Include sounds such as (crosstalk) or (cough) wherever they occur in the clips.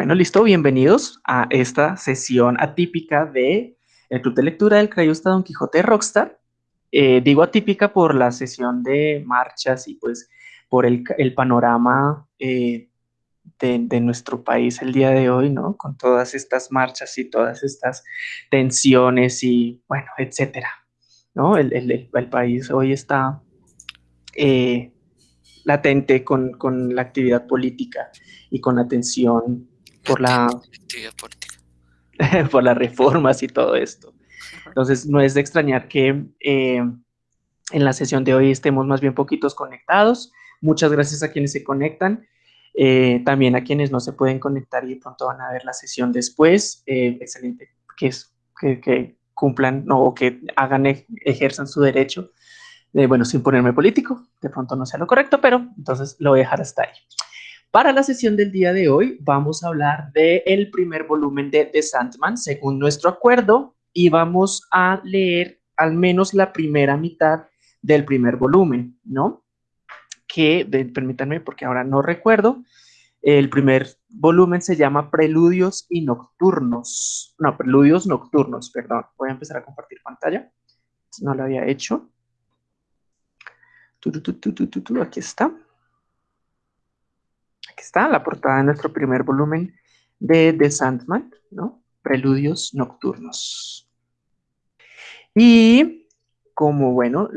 Bueno, listo, bienvenidos a esta sesión atípica de el Club de Lectura del Crayusta Don Quijote Rockstar. Eh, digo atípica por la sesión de marchas y pues por el, panorama eh, de, nuestro país el día de hoy, ¿no? Con todas estas marchas y todas estas tensiones y, bueno, etcétera, ¿no? El, país hoy está eh, latente con, con, la actividad política y con la tensión por la, (laughs) por las reformas y todo esto. Entonces, no es de extrañar que eh, en la sesión de hoy estemos más bien poquitos conectados. Muchas gracias a quienes se conectan, eh, también a quienes no se pueden conectar y de pronto van a ver la sesión después. Eh, excelente, que, es, que, cumplan no, o que hagan, ejerzan su derecho. bueno, sin ponerme político, de pronto no sea lo correcto, pero entonces lo voy a dejar hasta ahí. Para la sesión del día de hoy vamos a hablar del primer volumen de The Sandman según nuestro acuerdo y vamos a leer al menos la primera mitad del primer volumen, ¿no? Que, permítanme porque ahora no recuerdo, el primer volumen se llama Preludios y Nocturnos, no, Preludios Nocturnos, perdón. Voy a empezar a compartir pantalla, no lo había hecho. Aquí está está, la portada de nuestro primer volumen de The Sandman, ¿no? Preludios Nocturnos. Y como, bueno,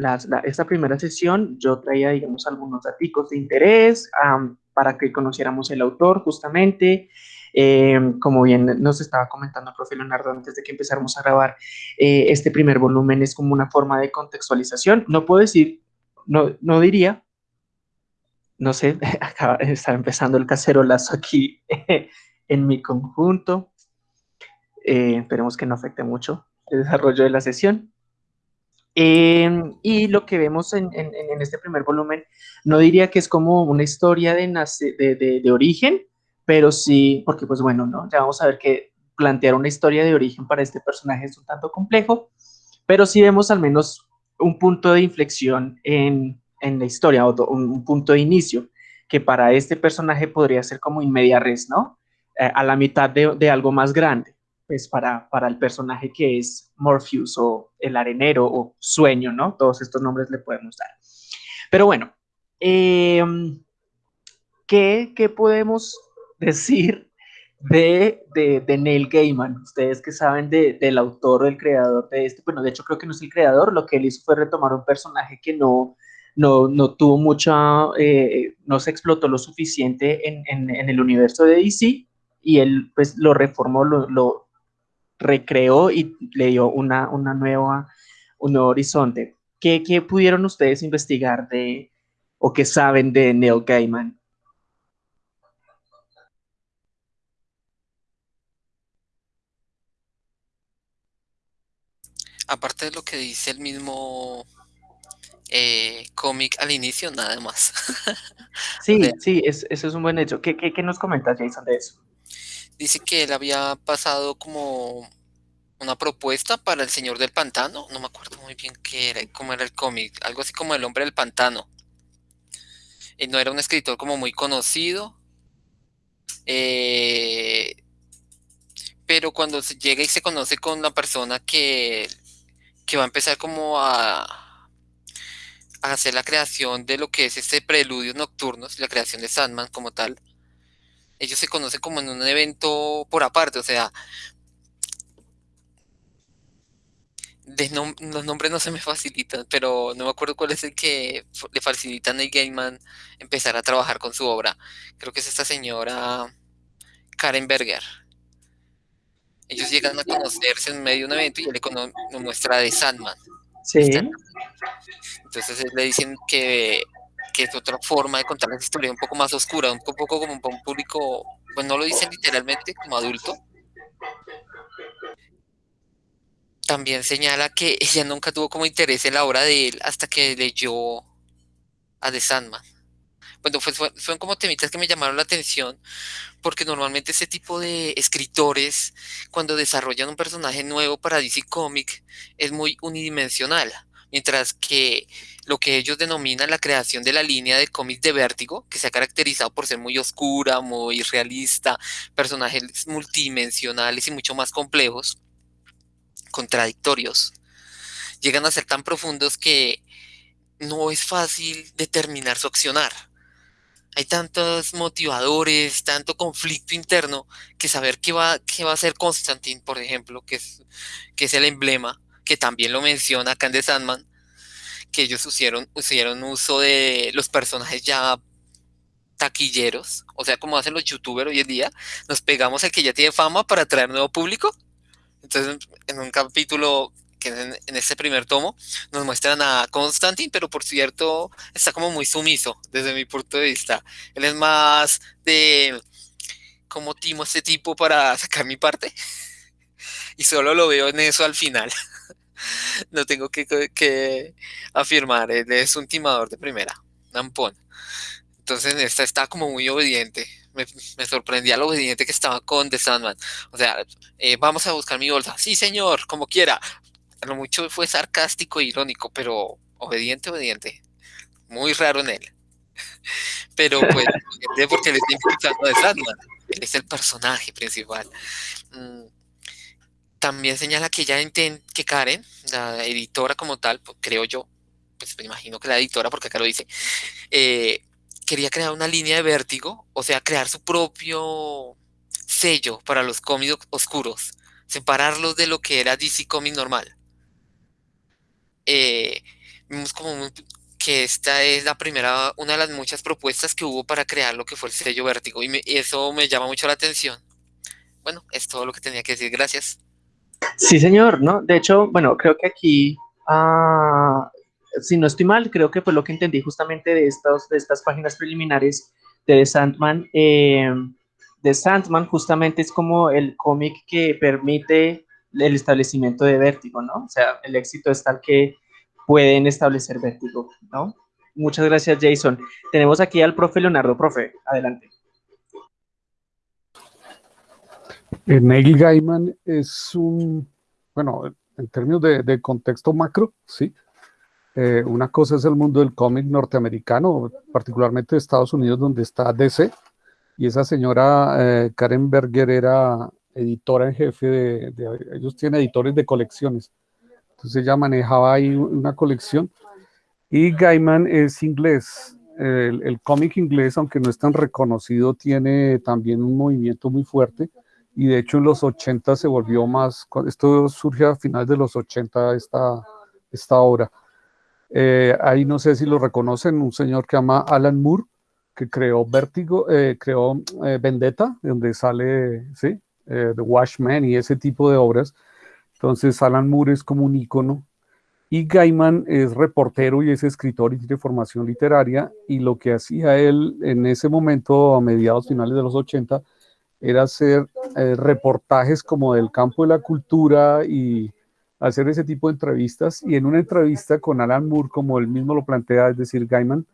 esta primera sesión yo traía, digamos, algunos datos de interés para que conociéramos el autor justamente. Em, como bien nos estaba comentando el profe Leonardo antes de que empezáramos a grabar, eh, este primer volumen es como una forma de contextualización. No puedo decir, no, no diría no sé, (laughs) acaba, está empezando el cacerolazo aquí (laughs) en mi conjunto. Eh, esperemos que no afecte mucho el desarrollo de la sesión. Em, y lo que vemos en, este primer volumen, no diría que es como una historia de, de, de, origen, pero sí, porque pues bueno, ¿no? ya vamos a ver que plantear una historia de origen para este personaje es un tanto complejo, pero sí vemos al menos un punto de inflexión en, en la historia, o un, punto de inicio, que para este personaje podría ser como inmedia res, ¿no? Eh, a la mitad de, algo más grande, pues para, para el personaje que es Morpheus o el arenero o sueño, ¿no? Todos estos nombres le podemos dar. Pero bueno, em, ¿qué, podemos decir de, de, Neil Gaiman? Ustedes que saben del autor o el creador de este, bueno, de hecho creo que no es el creador, lo que él hizo fue retomar un personaje que no, no, no tuvo mucha, eh, no se explotó lo suficiente en, en, el universo de DC y él pues lo reformó, lo, lo recreó y le dio una, una nueva, un nuevo horizonte. ¿Qué, ¿Qué, pudieron ustedes investigar de o qué saben de Neil Gaiman? Aparte de lo que dice el mismo eh, cómic al inicio, nada más. (laughs) sí, sí, eso es un buen hecho. ¿Qué, ¿Qué, nos comentas, Jason, de eso? Dice que él había pasado como una propuesta para el Señor del Pantano, no me acuerdo muy bien qué era, cómo era el cómic, algo así como el Hombre del Pantano. Y no era un escritor como muy conocido, eh, pero cuando se llega y se conoce con la persona que, que va a empezar como a, hacer la creación de lo que es este Preludios Nocturnos, la creación de Sandman como tal, ellos se conocen como en un evento por aparte, o sea, los nombres no se me facilitan, pero no me acuerdo cuál es el que le facilita a Gaiman empezar a trabajar con su obra. Creo que es esta señora Karen Berger. Ellos llegan a conocerse en medio de un evento y le muestra de Sandman. Sí. Entonces le dicen que, es otra forma de contar la historia, un poco más oscura, un poco como para un público, pues no lo dicen literalmente como adulto. También señala que ella nunca tuvo como interés en la obra de él hasta que leyó a The Sandman. Bueno, pues fueron como temitas que me llamaron la atención, porque normalmente ese tipo de escritores, cuando desarrollan un personaje nuevo para DC Comic, es muy unidimensional mientras que lo que ellos denominan la creación de la línea de cómics de vértigo, que se ha caracterizado por ser muy oscura, muy realista, personajes multidimensionales y mucho más complejos, contradictorios, llegan a ser tan profundos que no es fácil determinar su accionar. Hay tantos motivadores, tanto conflicto interno, que saber qué va, qué va a hacer Constantine, por ejemplo, que es, que es el emblema, que también lo menciona acá en The Sandman, que ellos hicieron, hicieron uso de los personajes ya taquilleros, o sea, como hacen los youtubers hoy en día, nos pegamos al que ya tiene fama para atraer nuevo público. Entonces, en un capítulo que en, en este primer tomo nos muestran a Constantine, pero por cierto está como muy sumiso desde mi punto de vista. Él es más de cómo timo a este tipo para sacar mi parte (laughs) y solo lo veo en eso al final. (laughs) no tengo que, que, afirmar, él es un timador de primera, Nampón. Entonces esta está como muy obediente. Me, me, sorprendía lo obediente que estaba con The Sandman. O sea, eh, vamos a buscar mi bolsa. Sí, señor, como quiera lo mucho fue sarcástico e irónico, pero obediente, obediente. Muy raro en él. (laughs) Pero pues, porque le está implicando de Sandman. Él es el personaje principal. Mm, también señala que ya que Karen, la editora como tal, pues, creo yo, pues me imagino que la editora, porque acá lo dice, eh, quería crear una línea de vértigo, o sea, crear su propio sello para los cómics oscuros, separarlos de lo que era DC Comics normal eh, vimos como que esta es la primera, una de las muchas propuestas que hubo para crear lo que fue el sello Vértigo y, eso me llama mucho la atención. Bueno, es todo lo que tenía que decir, gracias. Sí, señor, ¿no? De hecho, bueno, creo que aquí, ah, si no estoy mal, creo que fue lo que entendí justamente de, estos, de estas páginas preliminares de The Sandman. Eh, The Sandman justamente es como el cómic que permite el establecimiento de vértigo, ¿no? O sea, el éxito es tal que pueden establecer vértigo, ¿no? Muchas gracias, Jason. Tenemos aquí al profe Leonardo. Profe, adelante. Eh, Neil Gaiman es un, bueno, en términos de, contexto macro, sí. Eh, una cosa es el mundo del cómic norteamericano, particularmente de Estados Unidos, donde está DC, y esa señora eh, Karen Berger era editora en jefe de, ellos tienen editores de colecciones. Entonces ella manejaba ahí una colección. Y Gaiman es inglés. El, cómic inglés, aunque no es tan reconocido, tiene también un movimiento muy fuerte. Y de hecho en los 80 se volvió más, esto surge a finales de los 80, esta, esta obra. Eh, ahí no sé si lo reconocen, un señor que llama Alan Moore, que creó Vértigo, eh, creó eh, Vendetta, donde sale, ¿sí? Eh, The Watchmen y ese tipo de obras. Entonces Alan Moore es como un ícono y Gaiman es reportero y es escritor y tiene formación literaria y lo que hacía él en ese momento, a mediados finales de los 80, era hacer eh, reportajes como del campo de la cultura y hacer ese tipo de entrevistas. Y en una entrevista con Alan Moore, como él mismo lo plantea, es decir, Gaiman,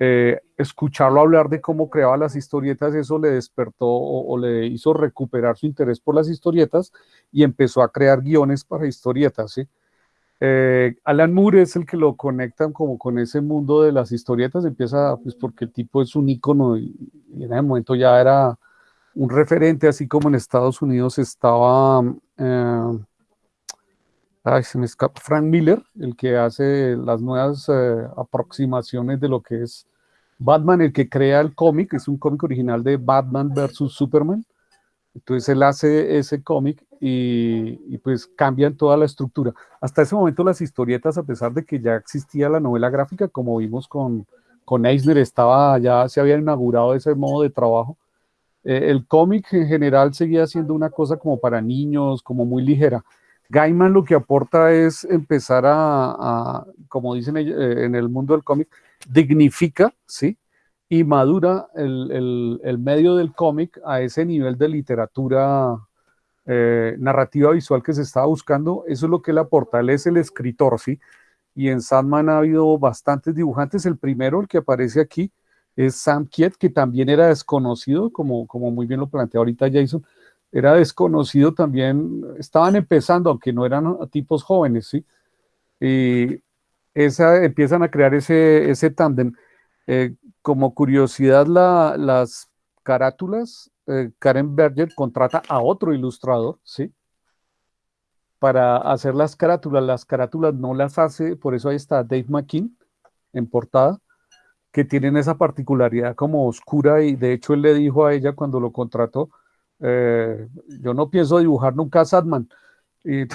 eh, escucharlo hablar de cómo creaba las historietas, eso le despertó o, le hizo recuperar su interés por las historietas y empezó a crear guiones para historietas. Eh, Alan Moore es el que lo conecta como con ese mundo de las historietas, empieza pues porque el tipo es un ícono y, en ese momento ya era un referente, así como en Estados Unidos estaba... Eh, Ay, se me escapa. Frank Miller, el que hace las nuevas aproximaciones de lo que es Batman, el que crea el cómic, es un cómic original de Batman versus Superman. Entonces él hace ese cómic y, pues cambian toda la estructura. Hasta ese momento las historietas, a pesar de que ya existía la novela gráfica, como vimos con, con Eisner, estaba, ya se había inaugurado ese modo de trabajo. Eh, el cómic en general seguía siendo una cosa como para niños, como muy ligera. Gaiman lo que aporta es empezar a, como dicen eh, en el mundo del cómic, dignifica, ¿sí? Y madura el, medio del cómic a ese nivel de literatura eh, narrativa visual que se estaba buscando. Eso es lo que él aporta. Él es el escritor, ¿sí? Y en Sandman ha habido bastantes dibujantes. El primero, el que aparece aquí, es Sam Kiet, que también era desconocido, como, como muy bien lo plantea ahorita Jason, era desconocido también, estaban empezando, aunque no eran tipos jóvenes, ¿sí? Y esa, empiezan a crear ese, ese tándem. Eh, como curiosidad, las carátulas, eh, Karen Berger contrata a otro ilustrador, ¿sí? Para hacer las carátulas. Las carátulas no las hace, por eso ahí está Dave McKean en portada, que tienen esa particularidad como oscura y de hecho él le dijo a ella cuando lo contrató, eh, yo no pienso dibujar nunca a Sadman, y (laughs) o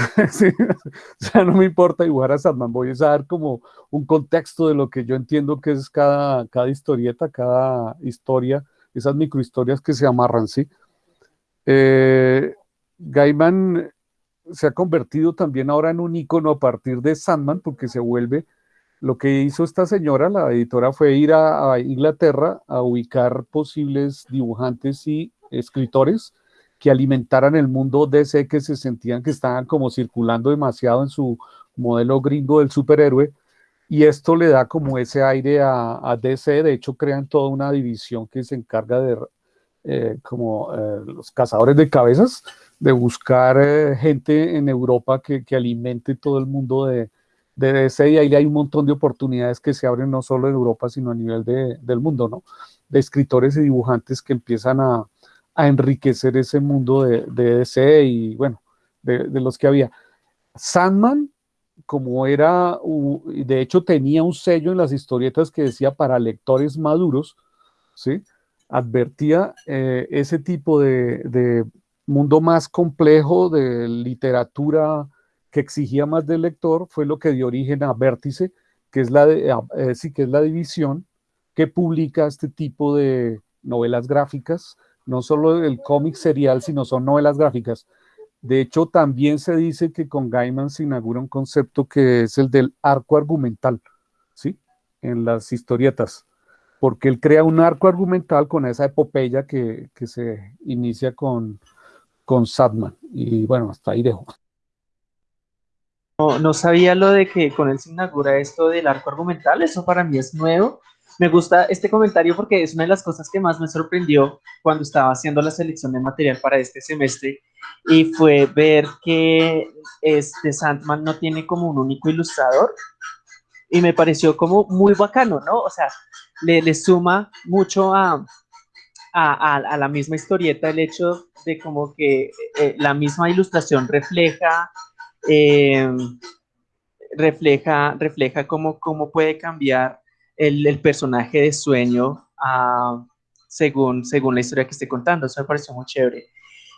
sea, no me importa dibujar a Sadman, voy a dar como un contexto de lo que yo entiendo que es cada, cada historieta, cada historia, esas microhistorias que se amarran, ¿sí? Eh, Gaiman se ha convertido también ahora en un icono a partir de Sandman, porque se vuelve, lo que hizo esta señora, la editora, fue ir a Inglaterra a ubicar posibles dibujantes y escritores que alimentaran el mundo DC que se sentían que estaban como circulando demasiado en su modelo gringo del superhéroe y esto le da como ese aire a, DC, de hecho crean toda una división que se encarga de eh, como eh, los cazadores de cabezas, de buscar eh, gente en Europa que, que, alimente todo el mundo de, de, DC y ahí hay un montón de oportunidades que se abren no solo en Europa sino a nivel de, del mundo, ¿no? De escritores y dibujantes que empiezan a, a enriquecer ese mundo de, de y bueno, de, los que había. Sandman, como era, de hecho tenía un sello en las historietas que decía para lectores maduros, ¿sí? advertía eh, ese tipo de, mundo más complejo de literatura que exigía más del lector, fue lo que dio origen a Vértice, que es la, de, eh, sí, que es la división que publica este tipo de novelas gráficas, no solo el cómic serial, sino son novelas gráficas. De hecho, también se dice que con Gaiman se inaugura un concepto que es el del arco argumental, ¿sí? En las historietas, porque él crea un arco argumental con esa epopeya que, se inicia con, con Sadman. Y bueno, hasta ahí dejo. No, no sabía lo de que con él se inaugura esto del arco argumental, eso para mí es nuevo. Me gusta este comentario porque es una de las cosas que más me sorprendió cuando estaba haciendo la selección de material para este semestre y fue ver que este Sandman no tiene como un único ilustrador y me pareció como muy bacano, ¿no? O sea, le, le suma mucho a, a, a, la misma historieta el hecho de como que eh, la misma ilustración refleja eh, refleja, refleja cómo, cómo puede cambiar el, personaje de sueño ah, según, según la historia que esté contando. Eso me pareció muy chévere.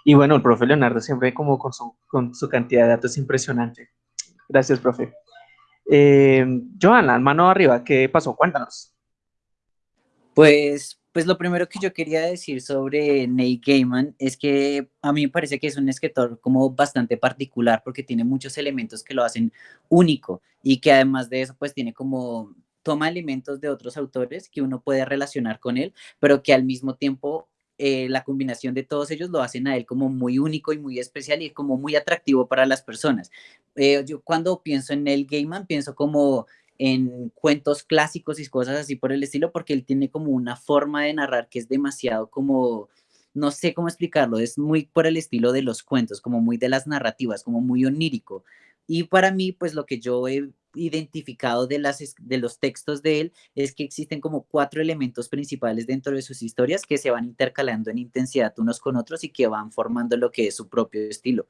Y bueno, el profe Leonardo siempre como con su, con su cantidad de datos impresionante. Gracias, profe. Eh, Joana, mano arriba, ¿qué pasó? Cuéntanos. Pues, pues lo primero que yo quería decir sobre Nate Gaiman es que a mí me parece que es un escritor como bastante particular porque tiene muchos elementos que lo hacen único y que además de eso pues tiene como toma elementos de otros autores que uno puede relacionar con él, pero que al mismo tiempo eh, la combinación de todos ellos lo hacen a él como muy único y muy especial y como muy atractivo para las personas. Eh, yo cuando pienso en Neil Gaiman, pienso como en cuentos clásicos y cosas así por el estilo, porque él tiene como una forma de narrar que es demasiado como, no sé cómo explicarlo, es muy por el estilo de los cuentos, como muy de las narrativas, como muy onírico. Y para mí, pues lo que yo he identificado de, las, de los textos de él es que existen como cuatro elementos principales dentro de sus historias que se van intercalando en intensidad unos con otros y que van formando lo que es su propio estilo.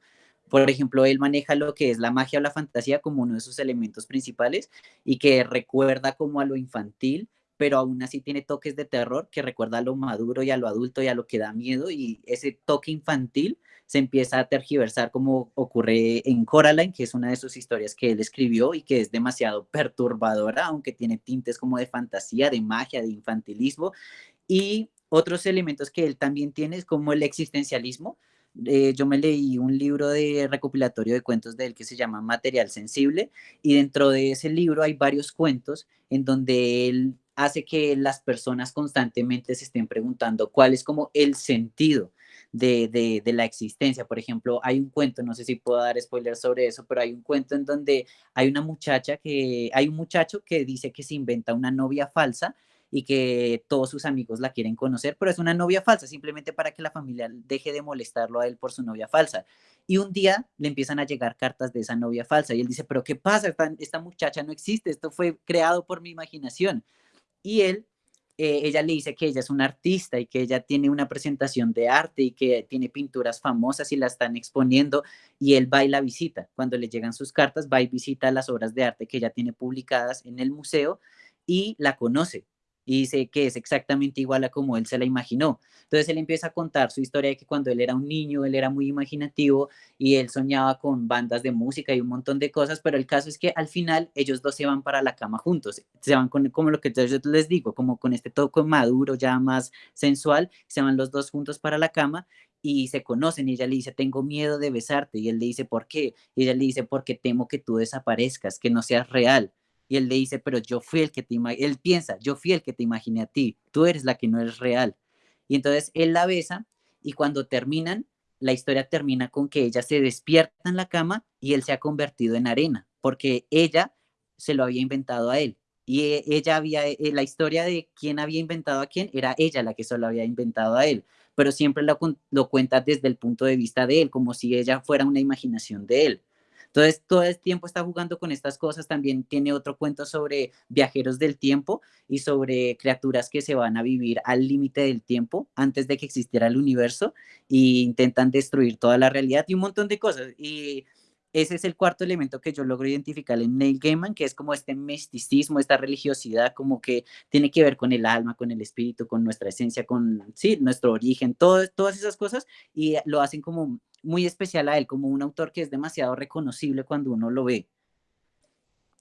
Por ejemplo, él maneja lo que es la magia o la fantasía como uno de sus elementos principales y que recuerda como a lo infantil, pero aún así tiene toques de terror que recuerda a lo maduro y a lo adulto y a lo que da miedo y ese toque infantil se empieza a tergiversar como ocurre en Coraline, que es una de sus historias que él escribió y que es demasiado perturbadora, aunque tiene tintes como de fantasía, de magia, de infantilismo. Y otros elementos que él también tiene es como el existencialismo. Eh, yo me leí un libro de recopilatorio de cuentos de él que se llama Material Sensible y dentro de ese libro hay varios cuentos en donde él hace que las personas constantemente se estén preguntando cuál es como el sentido de, la existencia. Por ejemplo, hay un cuento, no sé si puedo dar spoiler sobre eso, pero hay un cuento en donde hay una muchacha que, hay un muchacho que dice que se inventa una novia falsa y que todos sus amigos la quieren conocer, pero es una novia falsa, simplemente para que la familia deje de molestarlo a él por su novia falsa. Y un día le empiezan a llegar cartas de esa novia falsa y él dice, pero ¿qué pasa? Esta muchacha no existe, esto fue creado por mi imaginación. Y él eh, ella le dice que ella es una artista y que ella tiene una presentación de arte y que tiene pinturas famosas y la están exponiendo y él va y la visita. Cuando le llegan sus cartas, va y visita las obras de arte que ella tiene publicadas en el museo y la conoce y dice que es exactamente igual a como él se la imaginó. Entonces él empieza a contar su historia de que cuando él era un niño, él era muy imaginativo y él soñaba con bandas de música y un montón de cosas, pero el caso es que al final ellos dos se van para la cama juntos, se van con como lo que yo les digo, como con este toque maduro, ya más sensual, se van los dos juntos para la cama y se conocen y ella le dice, tengo miedo de besarte y él le dice, ¿por qué? Y ella le dice, porque temo que tú desaparezcas, que no seas real. Y él le dice, pero yo fui el que te Él piensa, yo fui el que te imaginé a ti, tú eres la que no eres real. Y entonces él la besa y cuando terminan, la historia termina con que ella se despierta en la cama y él se ha convertido en arena, porque ella se lo había inventado a él. Y e, ella había, eh, la historia de quién había inventado a quién era ella la que solo había inventado a él, pero siempre lo, lo cuenta desde el punto de vista de él, como si ella fuera una imaginación de él. Entonces, todo el tiempo está jugando con estas cosas. También tiene otro cuento sobre viajeros del tiempo y sobre criaturas que se van a vivir al límite del tiempo antes de que existiera el universo e intentan destruir toda la realidad y un montón de cosas. Y ese es el cuarto elemento que yo logro identificar en Neil Gaiman, que es como este misticismo, esta religiosidad, como que tiene que ver con el alma, con el espíritu, con nuestra esencia, con sí, nuestro origen, todo, todas esas cosas, y lo hacen como muy especial a él, como un autor que es demasiado reconocible cuando uno lo ve.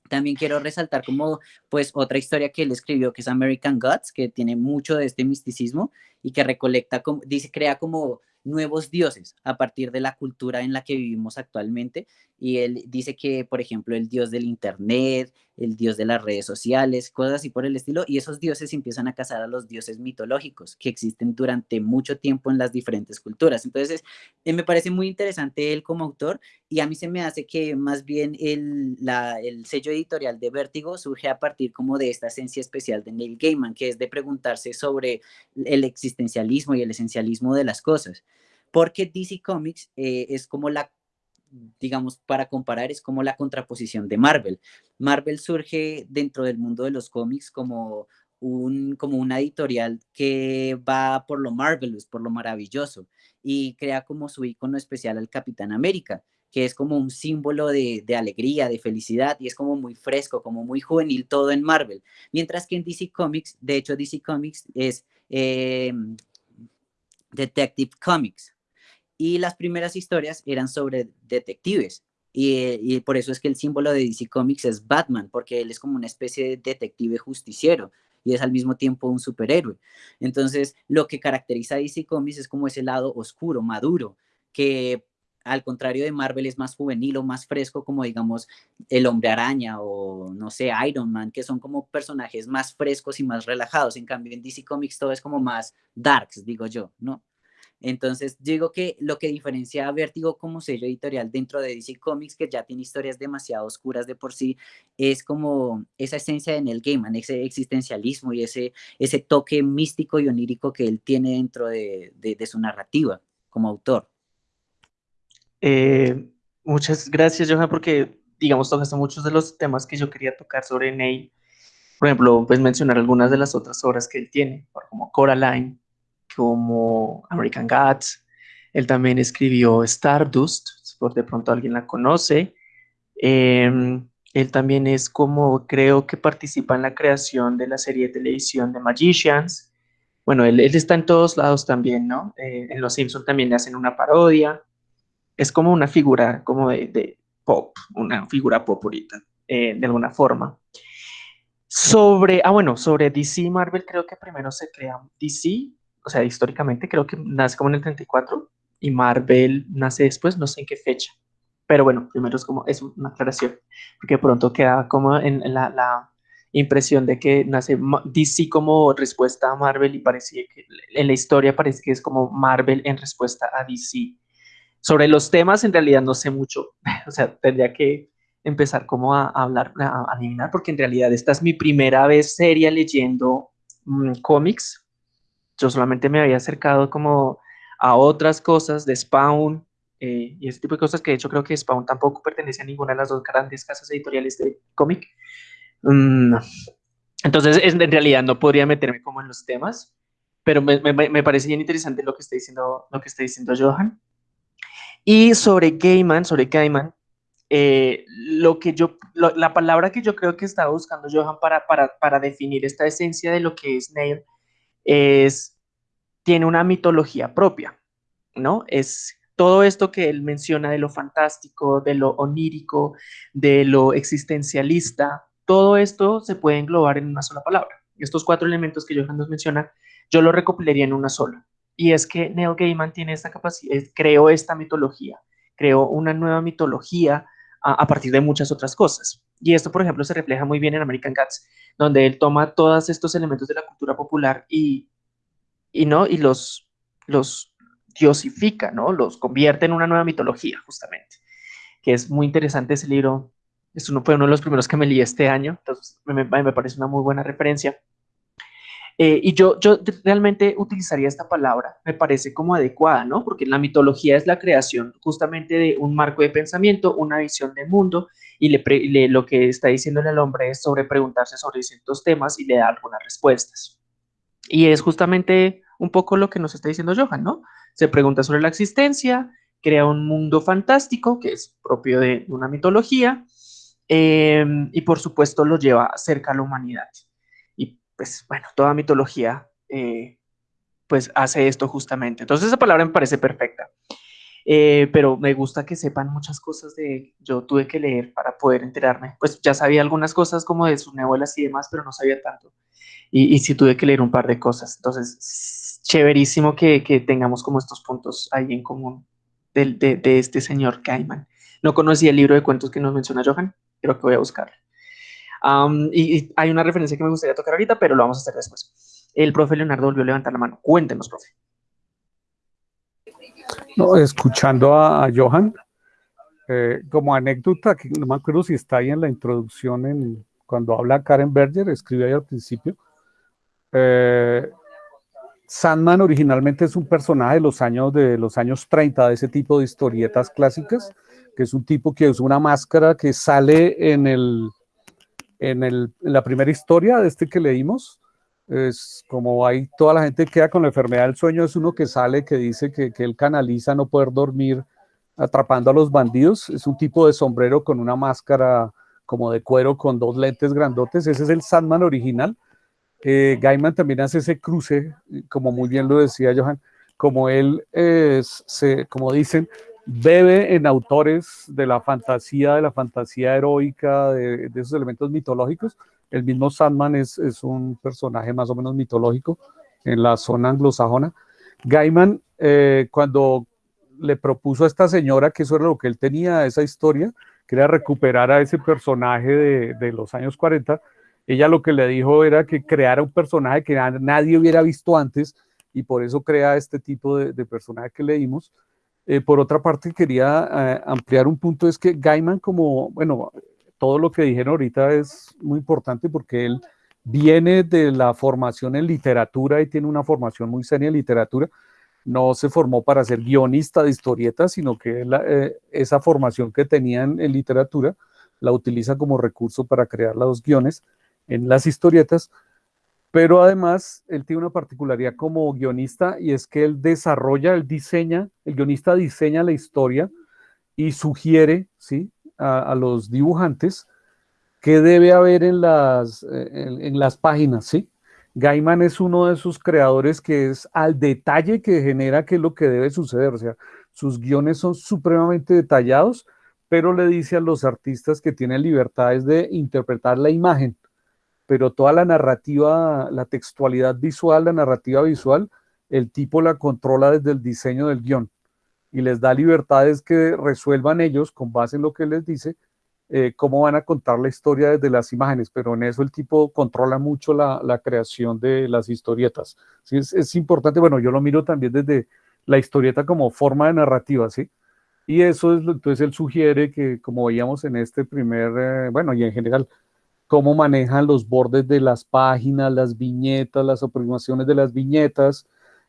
También quiero resaltar como pues otra historia que él escribió que es American Gods, que tiene mucho de este misticismo y que recolecta, como, dice, crea como nuevos dioses a partir de la cultura en la que vivimos actualmente. Y él dice que, por ejemplo, el dios del Internet, el dios de las redes sociales, cosas así por el estilo, y esos dioses empiezan a cazar a los dioses mitológicos que existen durante mucho tiempo en las diferentes culturas. Entonces, eh, me parece muy interesante él como autor y a mí se me hace que más bien el, el sello editorial de Vértigo surge a partir como de esta esencia especial de Neil Gaiman, que es de preguntarse sobre el existencialismo y el esencialismo de las cosas porque DC Comics eh, es como la, digamos, para comparar, es como la contraposición de Marvel. Marvel surge dentro del mundo de los cómics como, un, como una editorial que va por lo marvelous, por lo maravilloso, y crea como su icono especial al Capitán América que es como un símbolo de, alegría, de felicidad, y es como muy fresco, como muy juvenil todo en Marvel. Mientras que en DC Comics, de hecho DC Comics es eh, Detective Comics, y las primeras historias eran sobre detectives. Y, por eso es que el símbolo de DC Comics es Batman, porque él es como una especie de detective justiciero y es al mismo tiempo un superhéroe. Entonces, lo que caracteriza a DC Comics es como ese lado oscuro, maduro, que al contrario de Marvel es más juvenil o más fresco, como digamos el hombre araña o no sé, Iron Man, que son como personajes más frescos y más relajados. En cambio, en DC Comics todo es como más darks, digo yo, ¿no? Entonces, digo que lo que diferencia a Vértigo como sello editorial dentro de DC Comics, que ya tiene historias demasiado oscuras de por sí, es como esa esencia de Neil Gaiman, ese existencialismo y ese, ese toque místico y onírico que él tiene dentro de, su narrativa como autor. Eh, muchas gracias, Johan, porque, digamos, tocaste muchos de los temas que yo quería tocar sobre Neil. Por ejemplo, pues mencionar algunas de las otras obras que él tiene, como Coraline, como American Gods. Él también escribió Stardust, por de pronto alguien la conoce. Em, él también es como, creo que participa en la creación de la serie de televisión de Magicians. Bueno, él, está en todos lados también, ¿no? Eh, en Los Simpsons también le hacen una parodia. Es como una figura como de, pop, una figura pop ahorita, eh, de alguna forma. Sobre, ah, bueno, sobre DC Marvel, creo que primero se crea DC o sea, históricamente creo que nace como en el 34 y Marvel nace después, no sé en qué fecha. Pero bueno, primero es como, es una aclaración, porque pronto queda como en, la, la, impresión de que nace DC como respuesta a Marvel y parecía que en la historia parece que es como Marvel en respuesta a DC. Sobre los temas en realidad no sé mucho, (laughs) o sea, tendría que empezar como a, hablar, a, a adivinar, porque en realidad esta es mi primera vez seria leyendo mm, cómics. Yo solamente me había acercado como a otras cosas de Spawn eh, y ese tipo de cosas que de hecho creo que Spawn tampoco pertenece a ninguna de las dos grandes casas editoriales de cómic. Mm, entonces, en realidad no podría meterme como en los temas, pero me, me, parece bien interesante lo que está diciendo, lo que está diciendo Johan. Y sobre Gaiman, sobre Gaiman, eh, lo que yo, la palabra que yo creo que estaba buscando Johan para, para, para definir esta esencia de lo que es Neil es, tiene una mitología propia, ¿no? Es todo esto que él menciona de lo fantástico, de lo onírico, de lo existencialista, todo esto se puede englobar en una sola palabra. Estos cuatro elementos que Johan nos menciona, yo lo recopilaría en una sola. Y es que Neil Gaiman tiene esta capacidad, creó esta mitología, creó una nueva mitología a, partir de muchas otras cosas. Y esto, por ejemplo, se refleja muy bien en American Gods, donde él toma todos estos elementos de la cultura popular y, y, ¿no? y los, los diosifica, ¿no? los convierte en una nueva mitología, justamente. Que es muy interesante ese libro. Es uno, fue uno de los primeros que me leí este año, entonces me, me parece una muy buena referencia. Eh, y yo, yo realmente utilizaría esta palabra, me parece como adecuada, ¿no? Porque la mitología es la creación justamente de un marco de pensamiento, una visión del mundo, y le, lo que está diciéndole al hombre es sobre preguntarse sobre ciertos temas y le da algunas respuestas. Y es justamente un poco lo que nos está diciendo Johan, ¿no? Se pregunta sobre la existencia, crea un mundo fantástico que es propio de una mitología, eh, y por supuesto lo lleva cerca a la humanidad pues bueno, toda mitología eh, pues hace esto justamente. Entonces esa palabra me parece perfecta. Eh, pero me gusta que sepan muchas cosas de, yo tuve que leer para poder enterarme, pues ya sabía algunas cosas como de sus nebulas y demás, pero no sabía tanto. Y, y sí tuve que leer un par de cosas. Entonces, chéverísimo que, que tengamos como estos puntos ahí en común de, de, de este señor Gaiman. No conocía el libro de cuentos que nos menciona Johan, creo que voy a buscarlo y, hay una referencia que me gustaría tocar ahorita, pero lo vamos a hacer después. El profe Leonardo volvió a levantar la mano. Cuéntenos, profe. No, escuchando a, Johan, eh, como anécdota, que no me acuerdo si está ahí en la introducción, en, cuando habla Karen Berger, escribe ahí al principio. Eh, Sandman originalmente es un personaje de los años de los años 30 de ese tipo de historietas clásicas, que es un tipo que usa una máscara que sale en el en, la primera historia de este que leímos, es como hay toda la gente queda con la enfermedad del sueño, es uno que sale que dice que, que él canaliza no poder dormir atrapando a los bandidos, es un tipo de sombrero con una máscara como de cuero con dos lentes grandotes, ese es el Sandman original. Eh, Gaiman también hace ese cruce, como muy bien lo decía Johan, como él, es, se, como dicen, bebe en autores de la fantasía, de la fantasía heroica, de, esos elementos mitológicos. El mismo Sandman es, un personaje más o menos mitológico en la zona anglosajona. Gaiman, eh, cuando le propuso a esta señora que eso era lo que él tenía, esa historia, que era recuperar a ese personaje de, los años 40, ella lo que le dijo era que creara un personaje que nadie hubiera visto antes y por eso crea este tipo de, personaje que leímos eh, por otra parte, quería eh, ampliar un punto, es que Gaiman, como, bueno, todo lo que dijeron ahorita es muy importante porque él viene de la formación en literatura y tiene una formación muy seria en literatura. No se formó para ser guionista de historietas, sino que eh, esa formación que tenía en, en literatura la utiliza como recurso para crear los guiones en las historietas pero además él tiene una particularidad como guionista y es que él desarrolla, él diseña, el guionista diseña la historia y sugiere ¿sí? A, los dibujantes qué debe haber en las, eh, en, las páginas. ¿sí? Gaiman es uno de sus creadores que es al detalle que genera qué es lo que debe suceder, o sea, sus guiones son supremamente detallados, pero le dice a los artistas que tienen libertades de interpretar la imagen pero toda la narrativa, la textualidad visual, la narrativa visual, el tipo la controla desde el diseño del guion y les da libertades que resuelvan ellos con base en lo que les dice, eh, cómo van a contar la historia desde las imágenes, pero en eso el tipo controla mucho la, creación de las historietas. ¿sí? Es, importante, bueno, yo lo miro también desde la historieta como forma de narrativa, ¿sí? Y eso es, entonces él sugiere que, como veíamos en este primer, eh, bueno, y en general, cómo manejan los bordes de las páginas, las viñetas, las aproximaciones de las viñetas,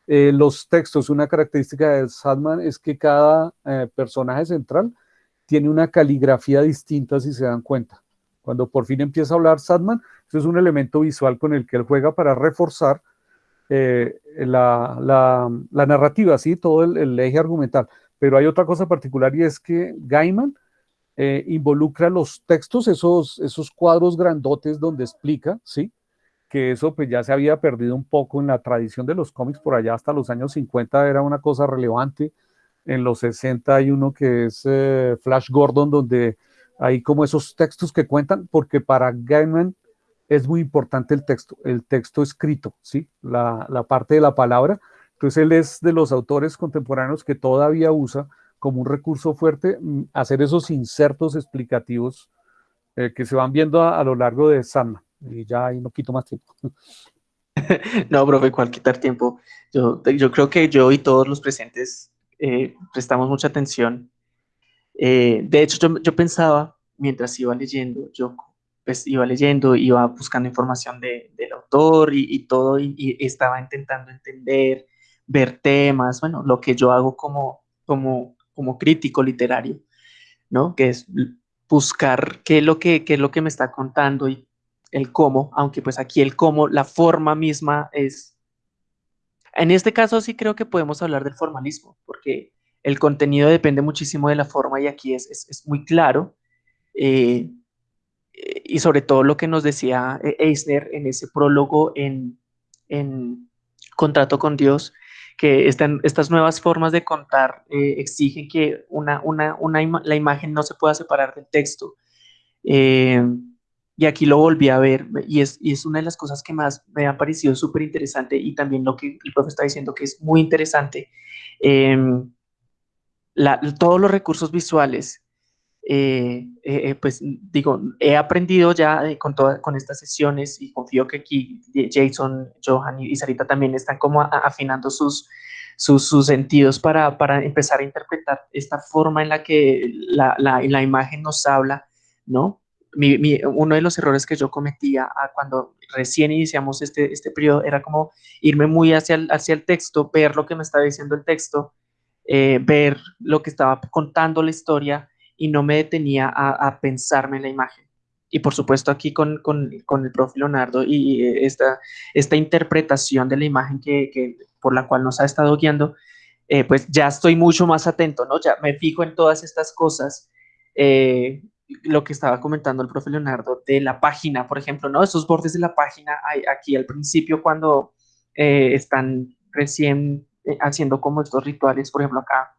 eh, los textos. Una característica de Sadman es que cada eh, personaje central tiene una caligrafía distinta, si se dan cuenta. Cuando por fin empieza a hablar Sadman, eso es un elemento visual con el que él juega para reforzar eh, la, narrativa, ¿sí? todo el, eje argumental. Pero hay otra cosa particular y es que Gaiman involucra los textos, esos, esos cuadros grandotes donde explica, ¿sí? Que eso pues ya se había perdido un poco en la tradición de los cómics por allá hasta los años 50 era una cosa relevante. En los 60 hay uno que es eh, Flash Gordon donde hay como esos textos que cuentan porque para Gaiman es muy importante el texto, el texto escrito, ¿sí? La, la, parte de la palabra. Entonces él es de los autores contemporáneos que todavía usa como un recurso fuerte mm, hacer esos insertos explicativos eh, que se van viendo a, lo largo de Sandman. Y ya ahí no quito más tiempo. (laughs) no, profe, ¿cuál quitar tiempo? Yo, yo creo que yo y todos los presentes eh, prestamos mucha atención. Eh, de hecho, yo, yo pensaba, mientras iba leyendo, yo pues iba leyendo, iba buscando información de, del autor y, todo, y, estaba intentando entender, ver temas, bueno, lo que yo hago como, como, como crítico literario, ¿no? Que es buscar qué es, lo que, qué es lo que me está contando y el cómo, aunque pues aquí el cómo, la forma misma es... En este caso sí creo que podemos hablar del formalismo, porque el contenido depende muchísimo de la forma y aquí es, es, muy claro. Eh, y sobre todo lo que nos decía eh, Eisner en ese prólogo en, Contrato con Dios, que estas nuevas formas de contar eh, exigen que una, una, la imagen no se pueda separar del texto. Y aquí lo volví a ver y es, y es una de las cosas que más me ha parecido súper interesante y también lo que el profe está diciendo que es muy interesante. todos los recursos visuales eh, eh, pues digo, he aprendido ya eh, con, con estas sesiones y confío que aquí Jason, Johan y Sarita también están como afinando sus, sus, sentidos para, para, empezar a interpretar esta forma en la que la, la, imagen nos habla, ¿no? Uno de los errores que yo cometía cuando recién iniciamos este, este periodo era como irme muy hacia el, hacia el texto, ver lo que me estaba diciendo el texto, ver lo que estaba contando la historia, y no me detenía a, pensarme en la imagen. Y por supuesto aquí con, con, con el profe Leonardo y esta, esta interpretación de la imagen que, que por la cual nos ha estado guiando, eh, pues ya estoy mucho más atento, ¿no? Ya me fijo en todas estas cosas. Eh, lo que estaba comentando el profe Leonardo de la página, por ejemplo, ¿no? Esos bordes de la página hay aquí al principio cuando eh, están recién haciendo como estos rituales, por ejemplo, acá,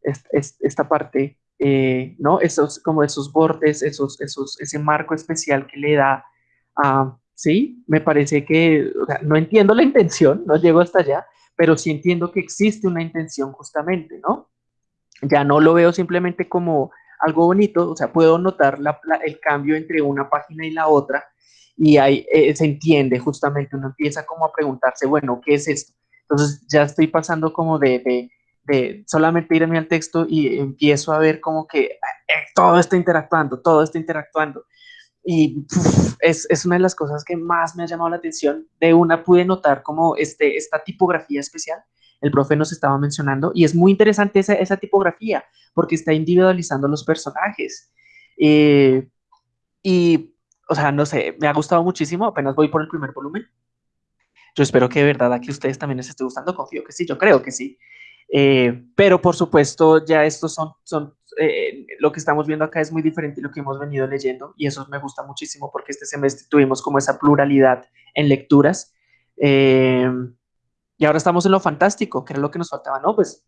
esta parte eh, ¿no? Esos, como esos bordes, esos, esos, ese marco especial que le da a, sí, me parece que, no entiendo la intención, no llego hasta allá, pero sí entiendo que existe una intención justamente, ¿no? Ya no lo veo simplemente como algo bonito, o sea, puedo notar el cambio entre una página y la otra y ahí eh, se entiende justamente, uno empieza como a preguntarse, bueno, ¿qué es esto? Entonces ya estoy pasando como de de solamente irme al texto y empiezo a ver como que eh, todo está interactuando, todo está interactuando. Y es, es, una de las cosas que más me ha llamado la atención. De una pude notar como este, esta tipografía especial, el profe nos estaba mencionando, y es muy interesante esa, esa tipografía, porque está individualizando los personajes. Eh, y, o sea, no sé, me ha gustado muchísimo, apenas voy por el primer volumen. Yo espero que de verdad aquí ustedes también les esté gustando, confío que sí, yo creo que sí. Eh, pero por supuesto, ya estos son, son eh, lo que estamos viendo acá es muy diferente de lo que hemos venido leyendo y eso me gusta muchísimo porque este semestre tuvimos como esa pluralidad en lecturas. Eh, y ahora estamos en lo fantástico, que era lo que nos faltaba, ¿no? Pues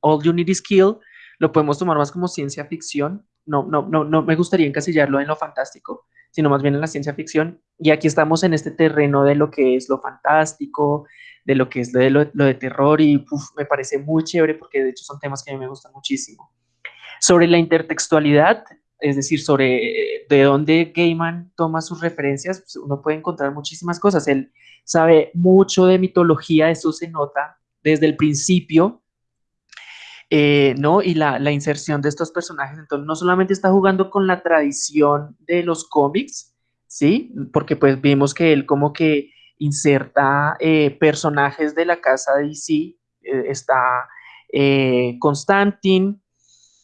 All You Need Is Kill lo podemos tomar más como ciencia ficción. No, no, no, no me gustaría encasillarlo en lo fantástico, sino más bien en la ciencia ficción. Y aquí estamos en este terreno de lo que es lo fantástico, de lo que es lo de, lo, de terror y me parece muy chévere porque de hecho son temas que a mí me gustan muchísimo. Sobre la intertextualidad, es decir, sobre eh, de dónde Gaiman toma sus referencias, pues, uno puede encontrar muchísimas cosas. Él sabe mucho de mitología, eso se nota desde el principio, eh, ¿no? Y la, la, inserción de estos personajes. Entonces, no solamente está jugando con la tradición de los cómics, ¿sí? Porque pues vimos que él como que inserta eh, personajes de la casa de DC, está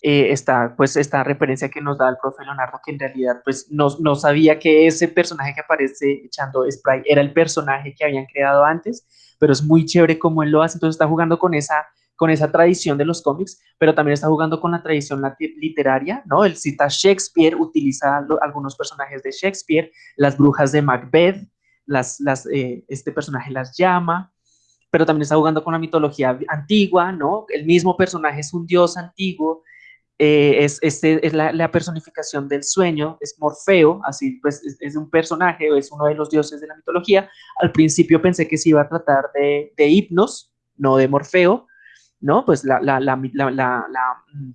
eh, está pues esta referencia que nos da el profe Leonardo, que en realidad pues no, no, sabía que ese personaje que aparece echando spray era el personaje que habían creado antes, pero es muy chévere como él lo hace, entonces está jugando con esa con esa tradición de los cómics, pero también está jugando con la tradición literaria, ¿no? Él cita Shakespeare, utiliza algunos personajes de Shakespeare, las brujas de Macbeth, las, las, eh, este personaje las llama, pero también está jugando con la mitología antigua, ¿no? El mismo personaje es un dios antiguo, eh, es, este, es la, personificación del sueño, es Morfeo, así pues es, un personaje, es uno de los dioses de la mitología. Al principio pensé que se iba a tratar de, de hipnos, no de Morfeo, ¿no? Pues la, mm,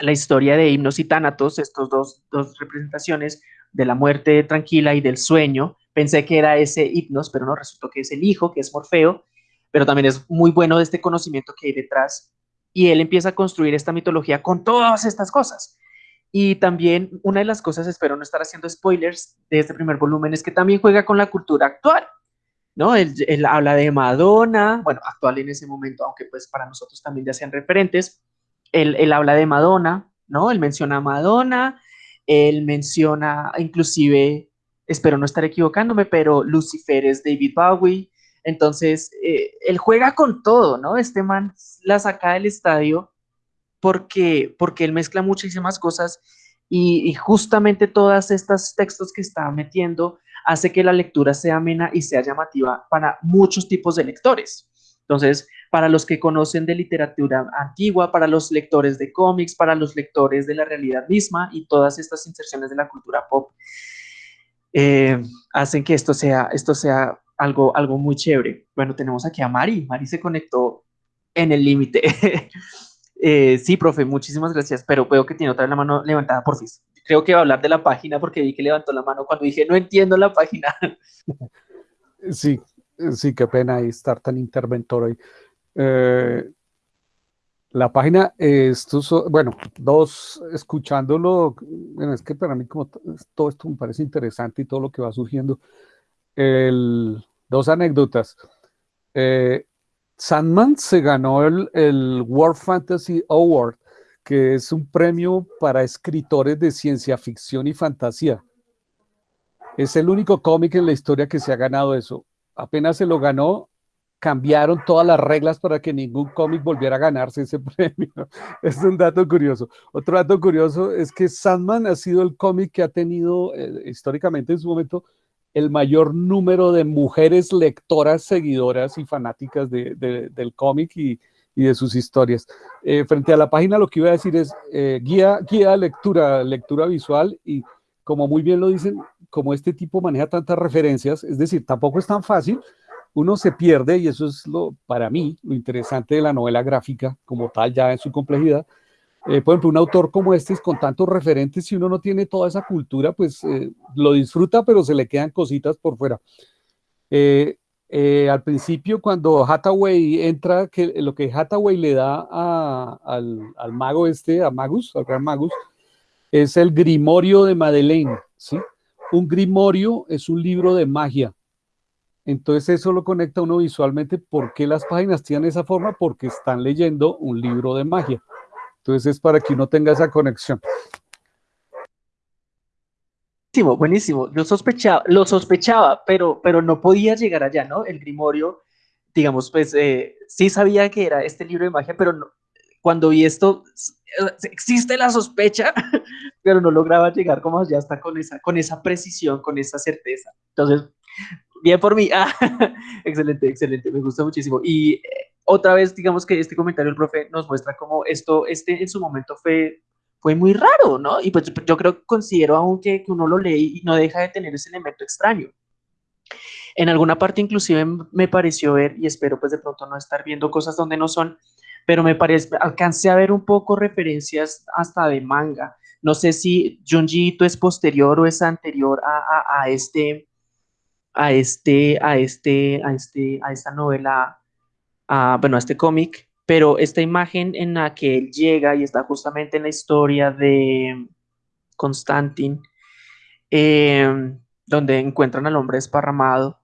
la, historia de himnos y tánatos, estos dos, dos, representaciones de la muerte tranquila y del sueño, pensé que era ese himnos, pero no, resultó que es el hijo, que es Morfeo, pero también es muy bueno este conocimiento que hay detrás, y él empieza a construir esta mitología con todas estas cosas. Y también una de las cosas, espero no estar haciendo spoilers de este primer volumen, es que también juega con la cultura actual. ¿no? Él, habla de Madonna, bueno, actual en ese momento, aunque pues para nosotros también ya sean referentes. Él, habla de Madonna, ¿no? Él menciona a Madonna, él menciona inclusive, espero no estar equivocándome, pero Lucifer es David Bowie. Entonces, eh, él juega con todo, ¿no? Este man la saca del estadio porque, porque él mezcla muchísimas cosas y, justamente todas estas textos que está metiendo hace que la lectura sea amena y sea llamativa para muchos tipos de lectores. Entonces, para los que conocen de literatura antigua, para los lectores de cómics, para los lectores de la realidad misma y todas estas inserciones de la cultura pop, eh, hacen que esto sea, esto sea algo, algo muy chévere. Bueno, tenemos aquí a Mari. Mari se conectó en el límite. (laughs) Eh, sí, profe, muchísimas gracias, pero veo que tiene otra vez la mano levantada por fin creo que va a hablar de la página porque vi que levantó la mano cuando dije no entiendo la página. (laughs) Sí, sí, qué pena estar tan interventor hoy. Eh, la página, bueno, dos, escuchándolo, bueno, es que para mí como todo esto me parece interesante y todo lo que va surgiendo. El, dos anécdotas. Eh, Sandman se ganó el, World Fantasy Award que es un premio para escritores de ciencia ficción y fantasía. Es el único cómic en la historia que se ha ganado eso. Apenas se lo ganó, cambiaron todas las reglas para que ningún cómic volviera a ganarse ese (laughs) premio. Es un dato curioso. Otro dato curioso es que Sandman ha sido el cómic que ha tenido eh, históricamente en su momento el mayor número de mujeres lectoras, seguidoras y fanáticas del cómic y, y de sus historias. Eh, frente a la página lo que iba a decir es eh, guía, guía lectura, lectura visual y como muy bien lo dicen, como este tipo maneja tantas referencias, es decir, tampoco es tan fácil, uno se pierde y eso es lo, para mí, lo interesante de la novela gráfica como tal ya en su complejidad. Eh, por ejemplo, un autor como este con tantos referentes, si uno no tiene toda esa cultura, pues lo disfruta, pero se le quedan cositas por fuera. Eh, al principio, cuando Hathaway entra, lo que Hathaway le da al, mago este, a Magus, al gran Magus, es el Grimorio de Madeleine, ¿sí? Un grimorio es un libro de magia. Entonces eso lo conecta uno visualmente. ¿Por qué las páginas tienen esa forma? Porque están leyendo un libro de magia. Entonces es para que uno tenga esa conexión. Buenísimo, buenísimo. Yo sospechaba, lo sospechaba, pero, pero no podía llegar allá, ¿no? El Grimorio, digamos, pues eh, sí sabía que era este libro de magia, pero no, cuando vi esto, existe la sospecha, (laughs) pero no lograba llegar como ya está con esa, con esa precisión, con esa certeza. Entonces, bien por mí. (laughs) Ah, (laughs) excelente, excelente, me gusta muchísimo. Y eh, otra vez, digamos que este comentario del profe nos muestra cómo esto, este en su momento fue fue muy raro, ¿no? Y pues yo creo, considero aún que, uno lo lee y no deja de tener ese elemento extraño. En alguna parte inclusive me pareció ver, y espero pues de pronto no estar viendo cosas donde no son, pero me parece, alcancé a ver un poco referencias hasta de manga. No sé si Junji es posterior o es anterior a, a, este, a este, a este, a este, a esta novela, a, bueno, a este cómic, pero esta imagen en la que él llega y está justamente en la historia de Constantin, em, donde encuentran al hombre esparramado,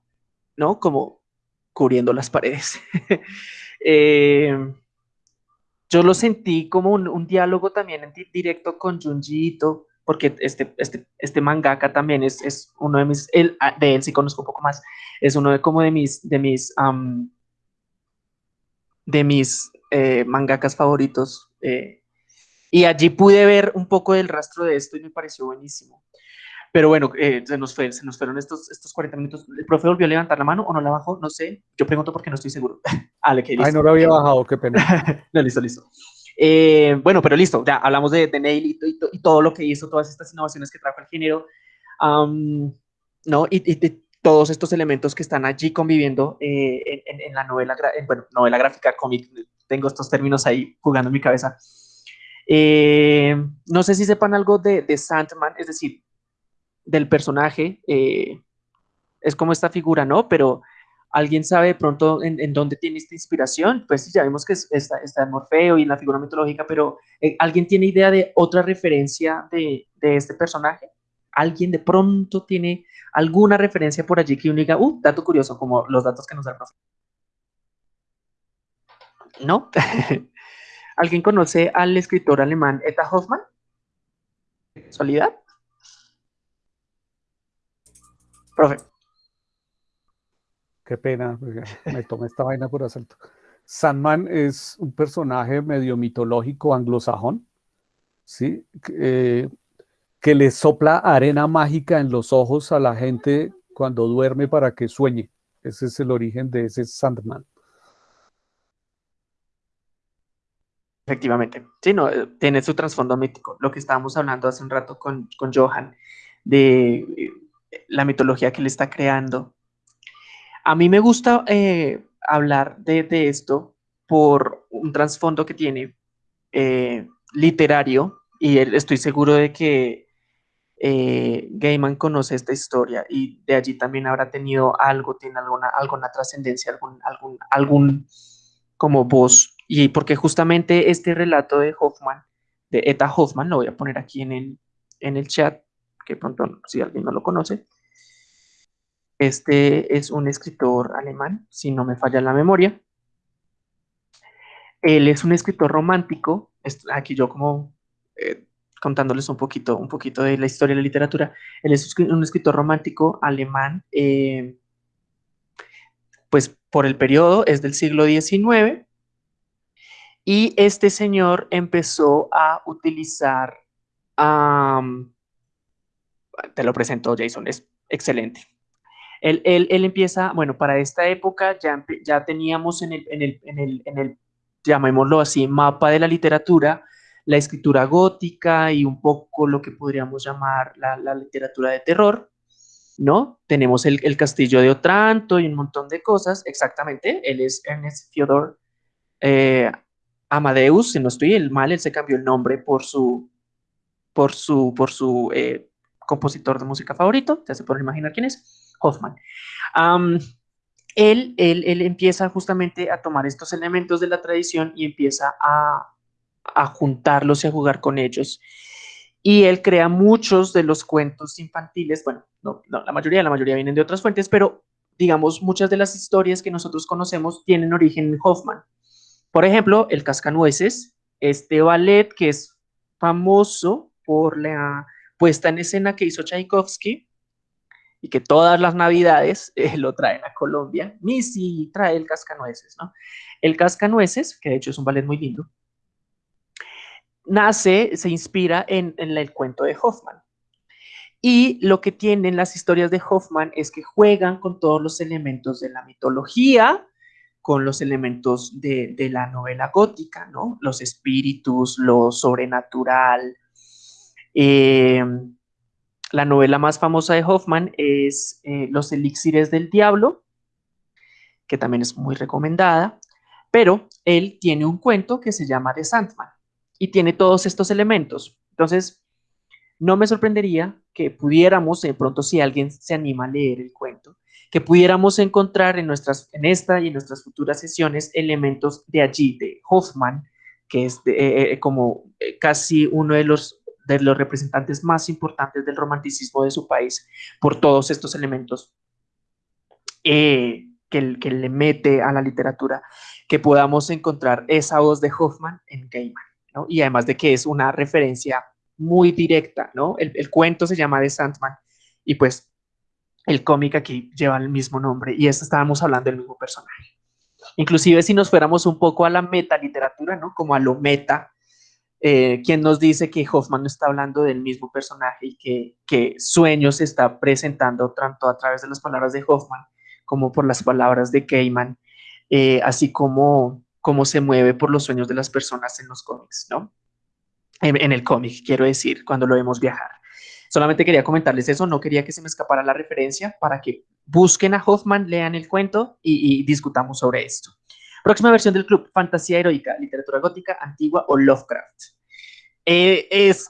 ¿no? Como cubriendo las paredes. (laughs) Eh, yo lo sentí como un, diálogo también en directo con Junji porque este, este, este mangaka también es, es uno de mis, ah, de él sí conozco un poco más, es uno de como de mis, de mis, de mis eh, mangakas favoritos. Eh, y allí pude ver un poco del rastro de esto y me pareció buenísimo. Pero bueno, eh, se, nos fue, se nos fueron estos, estos 40 minutos. ¿El profe volvió a levantar la mano o no la bajó? No sé. Yo pregunto porque no estoy seguro. (laughs) Ale, Ay, no lo había bajado, qué pena. (laughs) no, listo, listo. bueno, pero listo, ya hablamos de, de Neil y, todo lo que hizo, todas estas innovaciones que trajo el género, ¿no? Y, y, todos estos elementos que están allí conviviendo en, en, la novela, bueno, novela gráfica, cómic, tengo estos términos ahí jugando en mi cabeza. Eh, no sé si sepan algo de, Sandman, es decir, del personaje, eh, es como esta figura, ¿no? Pero alguien sabe de pronto en, dónde tiene esta inspiración, pues ya vemos que está, está en Morfeo y en la figura mitológica, pero eh, ¿alguien tiene idea de otra referencia de, de, este personaje? ¿Alguien de pronto tiene alguna referencia por allí que uno diga, uh, dato curioso, como los datos que nos da el? ¿No? (laughs) ¿Alguien conoce al escritor alemán Eta Hoffmann? ¿Casualidad? Profe. Qué pena, me tomé esta vaina por asalto. Sandman es un personaje medio mitológico anglosajón, ¿sí? Que le sopla arena mágica en los ojos a la gente cuando duerme para que sueñe. Ese es el origen de ese Sandman. Efectivamente, sí, no, eh, tiene su trasfondo mítico. Lo que estábamos hablando hace un rato con, con Johan, de eh, la mitología que le está creando. A mí me gusta eh, hablar de, esto por un trasfondo que tiene literario, y estoy seguro de que Gaiman conoce esta historia y de allí también habrá tenido algo, tiene alguna, alguna trascendencia, algún, algún, algún como voz y porque justamente este relato de Hoffman, de Eta Hoffman, lo voy a poner aquí en el, en el chat, que pronto si alguien no lo conoce. Este es un escritor alemán, si no me falla la memoria. Él es un escritor romántico, aquí yo como eh, contándoles un poquito, un poquito de la historia de la literatura. Él es un escritor romántico alemán, eh, pues por el periodo es del siglo XIX, y este señor empezó a utilizar, te lo presento Jason, es excelente. Él, empieza, bueno, para esta época ya, ya teníamos en el, en el, en el, en el, llamémoslo así, mapa de la literatura, la escritura gótica y un poco lo que podríamos llamar la, literatura de terror, ¿no? Tenemos el, el, castillo de Otranto y un montón de cosas, exactamente, él es Ernest Fyodor eh, Amadeus, si no estoy el mal, él se cambió el nombre por su, por su, por su eh, compositor de música favorito, ya se pueden imaginar quién es, Hoffman. él, él, empieza justamente a tomar estos elementos de la tradición y empieza a, a juntarlos y a jugar con ellos. Y él crea muchos de los cuentos infantiles, bueno, no, la mayoría, la mayoría vienen de otras fuentes, pero digamos, muchas de las historias que nosotros conocemos tienen origen en Hoffman. Por ejemplo, el Cascanueces, este ballet que es famoso por la puesta en escena que hizo Tchaikovsky y que todas las navidades (laughs) eh, lo traen a Colombia. Missy trae el Cascanueces, ¿no? El Cascanueces, que de hecho es un ballet muy lindo, nace, se inspira en, el cuento de Hoffman. Y lo que tienen las historias de Hoffman es que juegan con todos los elementos de la mitología, con los elementos de, la novela gótica, ¿no? Los espíritus, lo sobrenatural. Eh, la novela más famosa de Hoffman es eh, Los elixires del diablo, que también es muy recomendada, pero él tiene un cuento que se llama The Sandman y tiene todos estos elementos. Entonces, no me sorprendería que pudiéramos, de pronto si alguien se anima a leer el cuento, que pudiéramos encontrar en, nuestras, en esta y en nuestras futuras sesiones elementos de allí, de Hoffman, que es eh, eh, como eh, casi uno de los, de los representantes más importantes del romanticismo de su país por todos estos elementos eh, que, que, le mete a la literatura, que podamos encontrar esa voz de Hoffman en Gaiman, ¿no? Y además de que es una referencia muy directa, ¿no? El, el cuento se llama The Sandman y pues el cómic aquí lleva el mismo nombre y esto estábamos hablando del mismo personaje. Inclusive si nos fuéramos un poco a la meta literatura, ¿no? Como a lo meta, eh, quien nos dice que Hoffman no está hablando del mismo personaje y que, que Sueños se está presentando tanto a través de las palabras de Hoffman como por las palabras de Gaiman, eh, así como, como se mueve por los sueños de las personas en los cómics, ¿no? En, en el cómic, quiero decir, cuando lo vemos viajar. Solamente quería comentarles eso, no quería que se me escapara la referencia para que busquen a Hoffman, lean el cuento y, y discutamos sobre esto. Próxima versión del club, fantasía heroica, literatura gótica, antigua o Lovecraft. Eh, es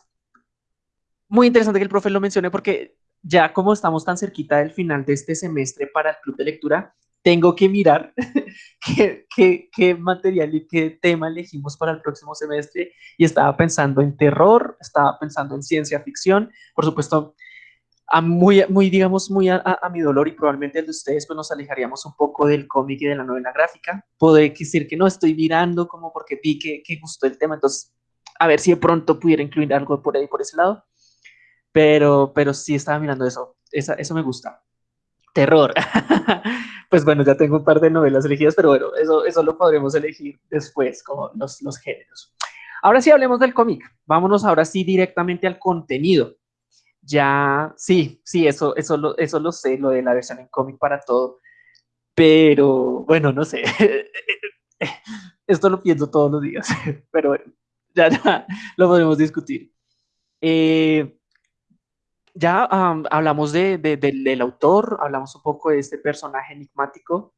muy interesante que el profe lo mencione porque ya como estamos tan cerquita del final de este semestre para el club de lectura, tengo que mirar (laughs) qué, qué, qué, material y qué tema elegimos para el próximo semestre. Y estaba pensando en terror, estaba pensando en ciencia ficción, por supuesto, a muy, muy, digamos, muy a, a, mi dolor y probablemente el de ustedes, pues nos alejaríamos un poco del cómic y de la novela gráfica. Puedo decir que no estoy mirando como porque vi que, que gustó el tema, entonces a ver si de pronto pudiera incluir algo por ahí, por ese lado. Pero, pero sí estaba mirando eso, Esa, eso me gusta. Terror. (laughs) pues bueno, ya tengo un par de novelas elegidas, pero bueno, eso, eso lo podremos elegir después, como los, los géneros. Ahora sí hablemos del cómic. Vámonos ahora sí directamente al contenido ya, sí, sí, eso, eso, lo, eso lo sé, lo de la versión en cómic para todo, pero bueno, no sé, (laughs) esto lo pienso todos los días, (laughs) pero bueno, ya, ya lo podemos discutir. Eh, ya hablamos de, de, de, del autor, hablamos un poco de este personaje enigmático.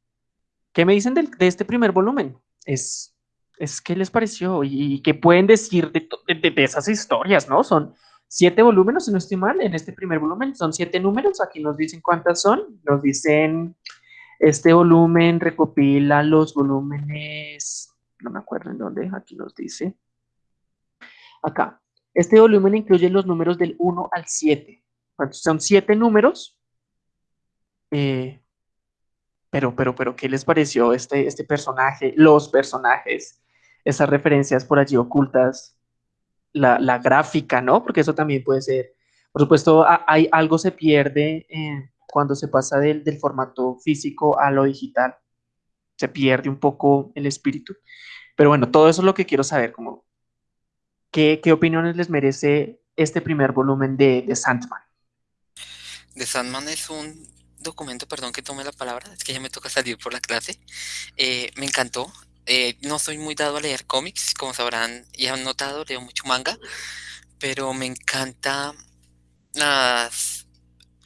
¿Qué me dicen de, de este primer volumen? Es, es ¿Qué les pareció? ¿Y qué pueden decir de, esas historias, no? Son siete volúmenes, si no estoy mal, en este primer volumen. Son siete números, aquí nos dicen cuántas son. Nos dicen, este volumen recopila los volúmenes, no me acuerdo en dónde, aquí nos dice. Acá. Este volumen incluye los números del 1 al 7. Son siete números. Eh, pero, pero, pero, ¿qué les pareció este, este personaje? Los personajes, esas referencias por allí ocultas la, la, gráfica, ¿no? Porque eso también puede ser, por supuesto, hay, algo se pierde eh, cuando se pasa del, del, formato físico a lo digital, se pierde un poco el espíritu. Pero bueno, todo eso es lo que quiero saber, como, ¿qué, qué opiniones les merece este primer volumen de, de Sandman? De Sandman es un documento, perdón que tome la palabra, es que ya me toca salir por la clase, eh, me encantó, eh, no soy muy dado a leer cómics, como sabrán y han notado, leo mucho manga, pero me encanta las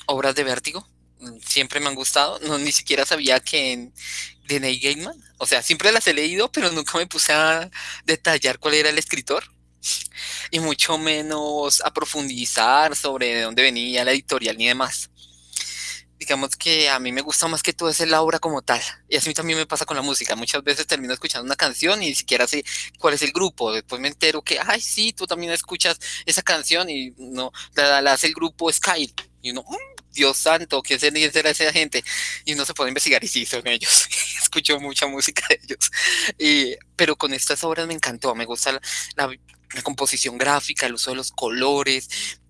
obras de Vértigo. Siempre me han gustado. No, ni siquiera sabía que en, de Neil Gaiman, o sea, siempre las he leído, pero nunca me puse a detallar cuál era el escritor y mucho menos a profundizar sobre de dónde venía la editorial ni demás digamos que a mí me gusta más que todo es la obra como tal. Y así también me pasa con la música. Muchas veces termino escuchando una canción y ni siquiera sé cuál es el grupo. Después me entero que, ay, sí, tú también escuchas esa canción y no, la, la hace el grupo Sky. Y uno, mmm, Dios santo, ¿quién será esa gente? Y uno se puede investigar y sí, son ellos. (laughs) Escucho mucha música de ellos. Y, pero con estas obras me encantó. Me gusta la, la, la composición gráfica, el uso de los colores,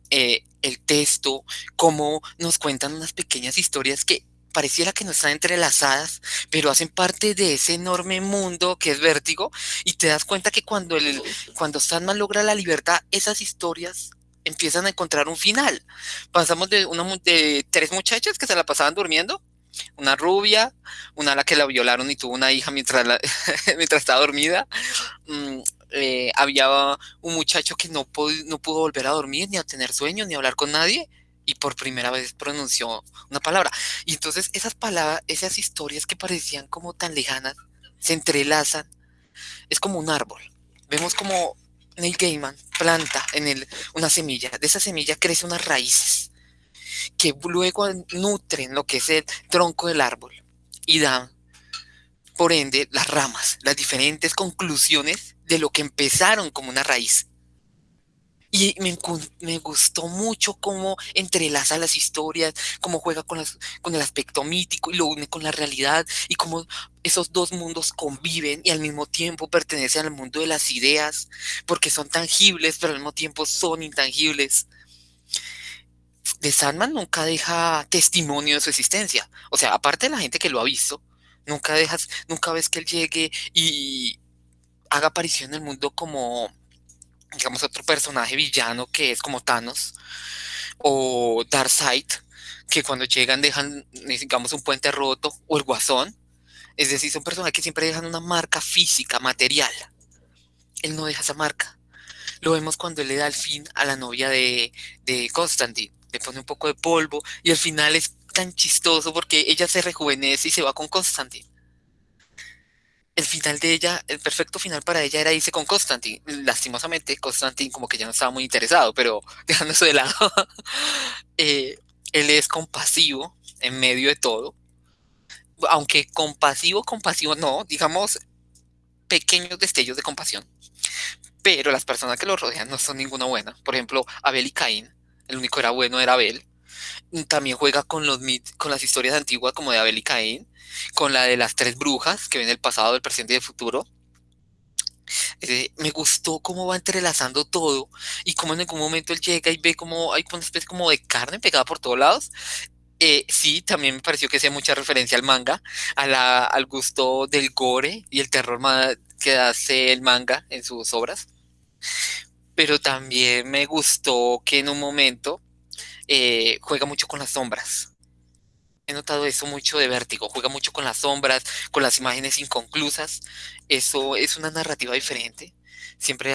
eh, el texto, cómo nos cuentan unas pequeñas historias que pareciera que no están entrelazadas, pero hacen parte de ese enorme mundo que es vértigo, y te das cuenta que cuando, el, cuando Sandman logra la libertad, esas historias empiezan a encontrar un final. Pasamos de, una, de tres muchachas que se la pasaban durmiendo, una rubia, una la que la violaron y tuvo una hija mientras, la, (laughs) mientras estaba dormida, mm, eh, había un muchacho que no, no pudo volver a dormir, ni a tener sueño, ni a hablar con nadie, y por primera vez pronunció una palabra. Y entonces esas palabras, esas historias que parecían como tan lejanas, se entrelazan. Es como un árbol. Vemos como Neil Gaiman planta en él una semilla. De esa semilla crecen unas raíces que luego nutren lo que es el tronco del árbol y dan, por ende, las ramas, las diferentes conclusiones de lo que empezaron como una raíz. Y me, me, gustó mucho cómo entrelaza las historias, cómo juega con, con el aspecto mítico y lo une con la realidad y cómo esos dos mundos conviven y al mismo tiempo pertenecen al mundo de las ideas, porque son tangibles, pero al mismo tiempo son intangibles. De Sandman nunca deja testimonio de su existencia. O sea, aparte de la gente que lo ha visto, nunca dejas, nunca ves que él llegue y haga aparición en el mundo como digamos, otro personaje villano que es como Thanos o Darkseid, que cuando llegan dejan, digamos, un puente roto, o el Guasón. Es decir, son personajes que siempre dejan una marca física, material. Él no deja esa marca. Lo vemos cuando él le da el fin a la novia de, de Constantine. Le pone un poco de polvo y al final es tan chistoso porque ella se rejuvenece y se va con Constantine el final de ella, el perfecto final para ella era irse con Constantine. Lastimosamente, Constantine como que ya no estaba muy interesado, pero (laughs) dejando eso de lado, (laughs) eh, él es compasivo en medio de todo. Aunque compasivo, compasivo no, digamos pequeños destellos de compasión. Pero las personas que lo rodean no son ninguna buena. Por ejemplo, Abel y Caín, el único era bueno era Abel. También juega con, los, con las historias antiguas como de Abel y Caín con la de las tres brujas, que ven el pasado, el presente y el futuro. Eh, me gustó cómo va entrelazando todo y cómo en algún momento él llega y ve como hay una especie como de carne pegada por todos lados. Eh, sí, también me pareció que hacía mucha referencia al manga, a la, al gusto del gore y el terror que hace el manga en sus obras. Pero también me gustó que en un momento eh, juega mucho con las sombras he notado eso mucho de vértigo, juega mucho con las sombras, con las imágenes inconclusas, eso es una narrativa diferente, siempre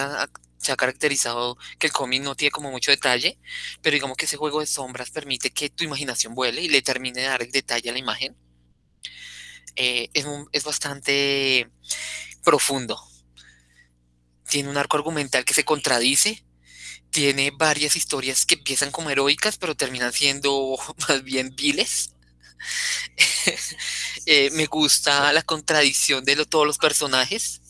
se ha caracterizado que el cómic no tiene como mucho detalle, pero digamos que ese juego de sombras permite que tu imaginación vuele y le termine de dar el detalle a la imagen. Eh, es bastante profundo. Tiene un arco argumental que se contradice, tiene varias historias que empiezan como heroicas, pero terminan siendo (laughs) más bien viles. (laughs) Eh, me gusta la contradicción de todos los personajes.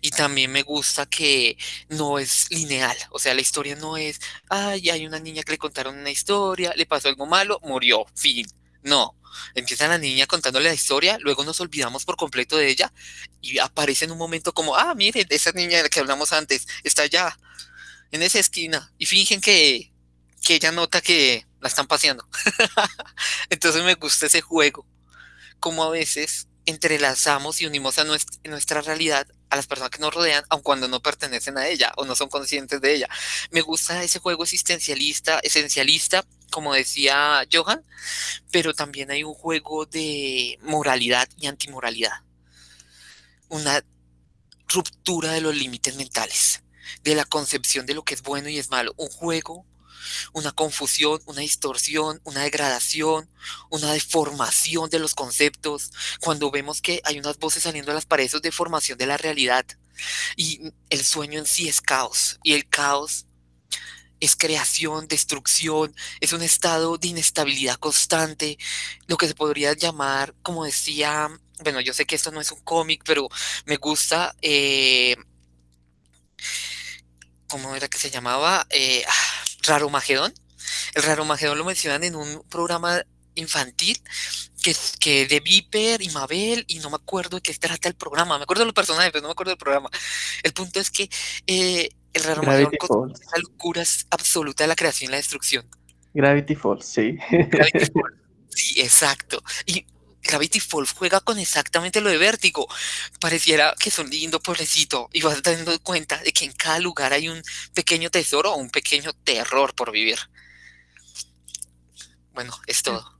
Y también me gusta que no es lineal. O sea, la historia no es, ay, hay una niña que le contaron una historia, le pasó algo malo, murió, fin. No. Empieza la niña contándole la historia, luego nos olvidamos por completo de ella y aparece en un momento como, ah, mire, esa niña de la que hablamos antes está allá, en esa esquina, y fingen que, que ella nota que la están paseando. (laughs) Entonces me gusta ese juego, como a veces entrelazamos y unimos a nuestra, realidad a las personas que nos rodean, aun cuando no pertenecen a ella o no son conscientes de ella. Me gusta ese juego existencialista, esencialista, como decía Johan, pero también hay un juego de moralidad y antimoralidad. Una ruptura de los límites mentales, de la concepción de lo que es bueno y es malo. Un juego una confusión, una distorsión, una degradación, una deformación de los conceptos, cuando vemos que hay unas voces saliendo a las paredes de deformación de la realidad. Y el sueño en sí es caos, y el caos es creación, destrucción, es un estado de inestabilidad constante, lo que se podría llamar, como decía, bueno, yo sé que esto no es un cómic, pero me gusta, eh, ¿cómo era que se llamaba? Eh, ah, Raro Magedón. El Raro Magedón lo mencionan en un programa infantil que, que de Viper y Mabel y no me acuerdo de qué trata el programa. Me acuerdo de los personajes, pero no me acuerdo del programa. El punto es que eh, el Raro Magedón es la locura absoluta de la creación y la destrucción. Gravity Falls, sí. Gravity (laughs) Falls. Sí, exacto. Y Gravity Falls juega con exactamente lo de vértigo. Pareciera que es un lindo pueblecito y vas dando cuenta de que en cada lugar hay un pequeño tesoro o un pequeño terror por vivir. Bueno, es todo.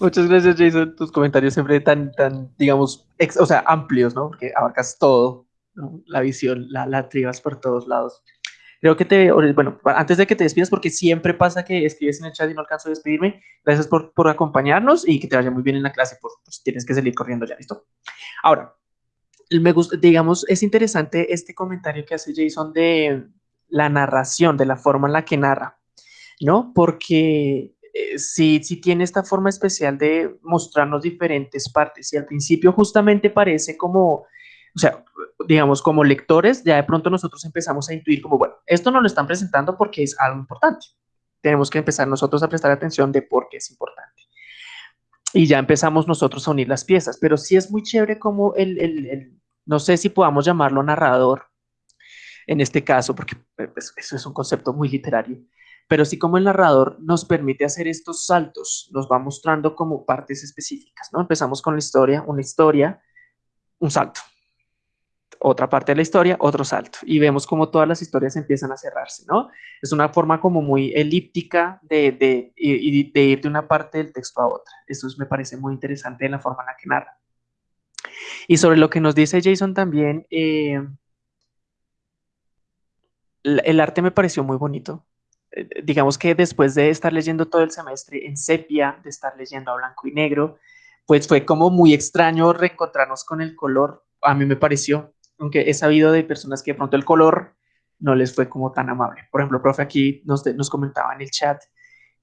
Muchas gracias, Jason. Tus comentarios siempre tan, tan, digamos, o sea, amplios, ¿no? Porque abarcas todo, la visión, la, la tribas por todos lados. Creo que te, bueno, antes de que te despidas, porque siempre pasa que escribes en el chat y no alcanzo a despedirme, gracias por, por acompañarnos y que te vaya muy bien en la clase, pues tienes que salir corriendo ya, ¿listo? Ahora, me gusta, digamos, es interesante este comentario que hace Jason de la narración, de la forma en la que narra, ¿no? Porque eh, si, si tiene esta forma especial de mostrarnos diferentes partes y al principio justamente parece como o sea, digamos, como lectores, ya de pronto nosotros empezamos a intuir como, bueno, esto nos lo están presentando porque es algo importante. Tenemos que empezar nosotros a prestar atención de por qué es importante. Y ya empezamos nosotros a unir las piezas, pero sí es muy chévere como el, el, el no sé si podamos llamarlo narrador en este caso, porque pues, eso es un concepto muy literario, pero sí como el narrador nos permite hacer estos saltos, nos va mostrando como partes específicas, ¿no? Empezamos con la historia, una historia, un salto, otra parte de la historia, otro salto. Y vemos como todas las historias empiezan a cerrarse, ¿no? Es una forma como muy elíptica de, de, ir de una parte del texto a otra. Eso me parece muy interesante en la forma en la que narra. Y sobre lo que nos dice Jason también, eh, el arte me pareció muy bonito. Eh, digamos que después de estar leyendo todo el semestre en sepia, de estar leyendo a blanco y negro, pues fue como muy extraño reencontrarnos con el color. A mí me pareció, aunque he sabido de personas que de pronto el color no les fue como tan amable. Por ejemplo, profe aquí nos, comentaba en el chat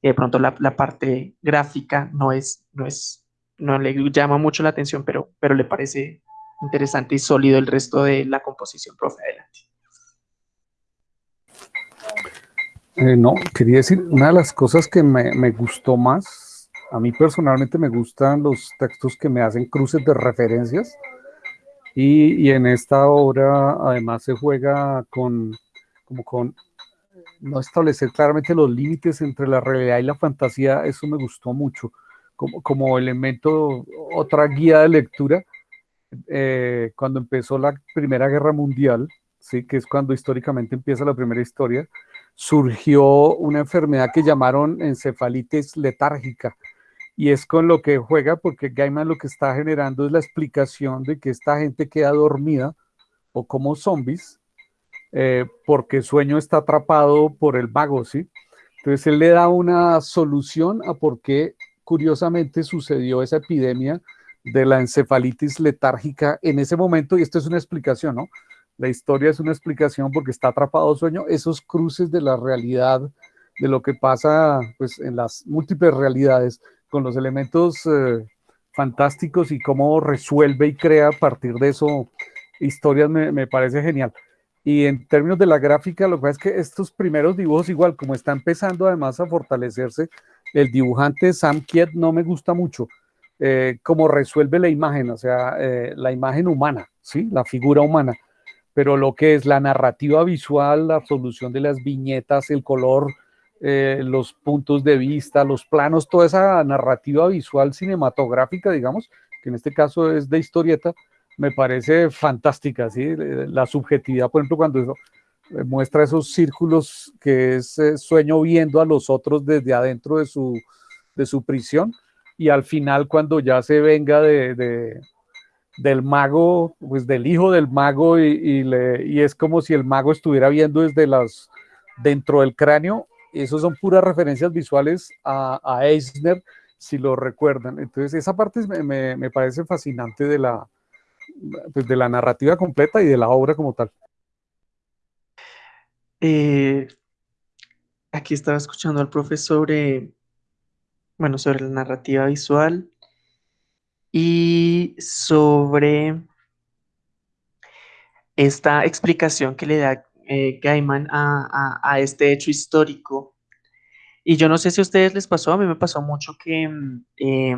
de pronto la, la, parte gráfica no es, no es, no le llama mucho la atención, pero, pero le parece interesante y sólido el resto de la composición, profe, adelante. Eh, no, quería decir, una de las cosas que me, me gustó más a mí personalmente me gustan los textos que me hacen cruces de referencias y, en esta obra además se juega con, como con no establecer claramente los límites entre la realidad y la fantasía, eso me gustó mucho, como, como elemento, otra guía de lectura, eh, cuando empezó la Primera Guerra Mundial, ¿sí? que es cuando históricamente empieza la primera historia, surgió una enfermedad que llamaron encefalitis letárgica, y es con lo que juega porque Gaiman lo que está generando es la explicación de que esta gente queda dormida o como zombies eh, porque sueño está atrapado por el vago, ¿sí? Entonces él le da una solución a por qué curiosamente sucedió esa epidemia de la encefalitis letárgica en ese momento y esto es una explicación, ¿no? La historia es una explicación porque está atrapado sueño, esos cruces de la realidad, de lo que pasa pues en las múltiples realidades con los elementos eh, fantásticos y cómo resuelve y crea a partir de eso historias me, me, parece genial. Y en términos de la gráfica, lo que pasa es que estos primeros dibujos, igual como está empezando además a fortalecerse, el dibujante Sam Kiet no me gusta mucho, eh, cómo resuelve la imagen, o sea, eh, la imagen humana, ¿sí? La figura humana. Pero lo que es la narrativa visual, la solución de las viñetas, el color, eh, los puntos de vista, los planos, toda esa narrativa visual cinematográfica, digamos, que en este caso es de historieta, me parece fantástica, ¿sí? Eh, la subjetividad, por ejemplo, cuando eh, muestra esos círculos que es sueño viendo a los otros desde adentro de su, de su prisión, y al final cuando ya se venga de, de del mago, pues del hijo del mago, y, y, le, y es como si el mago estuviera viendo desde las dentro del cráneo esos son puras referencias visuales a, Eisner, si lo recuerdan. Entonces, esa parte me, me parece fascinante de la, pues de la narrativa completa y de la obra como tal. Eh, aquí estaba escuchando al profe sobre, bueno, sobre la narrativa visual y sobre esta explicación que le da eh, Gaiman a, este hecho histórico. Y yo no sé si a ustedes les pasó, a mí me pasó mucho que eh,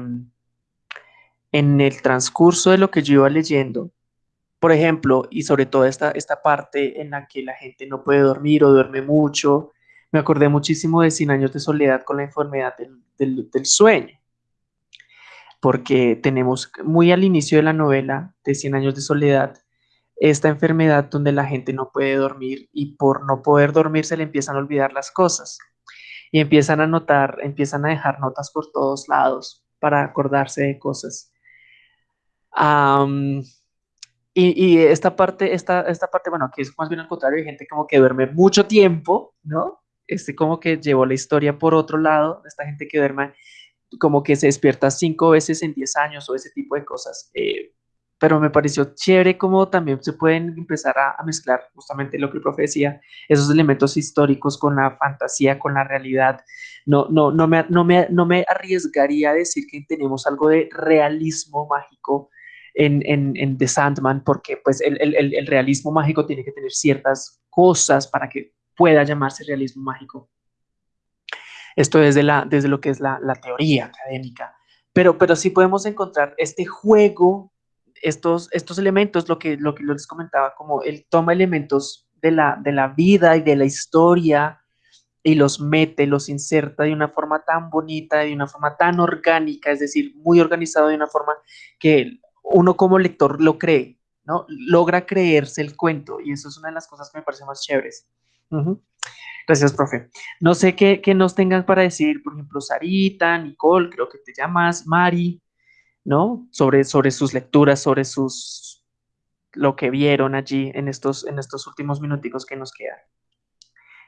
en el transcurso de lo que yo iba leyendo, por ejemplo, y sobre todo esta, esta parte en la que la gente no puede dormir o duerme mucho, me acordé muchísimo de Cien años de soledad con la enfermedad del, del, del sueño porque tenemos muy al inicio de la novela de Cien años de soledad esta enfermedad donde la gente no puede dormir y por no poder dormir se le empiezan a olvidar las cosas y empiezan a notar, empiezan a dejar notas por todos lados para acordarse de cosas. Y, esta parte, esta, esta parte, bueno, aquí es más bien al contrario, hay gente como que duerme mucho tiempo, ¿no? Este como que llevó la historia por otro lado, esta gente que duerme como que se despierta cinco veces en diez años o ese tipo de cosas. Eh, pero me pareció chévere como también se pueden empezar a, a, mezclar justamente lo que el profe decía, esos elementos históricos con la fantasía, con la realidad. No, no, no, me, no, me, no me arriesgaría a decir que tenemos algo de realismo mágico en, en, The Sandman, porque pues el, el, el, realismo mágico tiene que tener ciertas cosas para que pueda llamarse realismo mágico. Esto desde, la, desde lo que es la, la teoría académica. Pero, pero sí podemos encontrar este juego, estos, estos elementos, lo que, lo que les comentaba, como él toma elementos de la, de la vida y de la historia y los mete, los inserta de una forma tan bonita, de una forma tan orgánica, es decir, muy organizado de una forma que uno como lector lo cree, ¿no? Logra creerse el cuento y eso es una de las cosas que me parece más chéveres. Gracias, profe. No sé qué, qué, nos tengan para decir, por ejemplo, Sarita, Nicole, creo que te llamas, Mari, ¿no? Sobre, sobre sus lecturas, sobre sus, lo que vieron allí en estos, en estos últimos minuticos que nos quedan.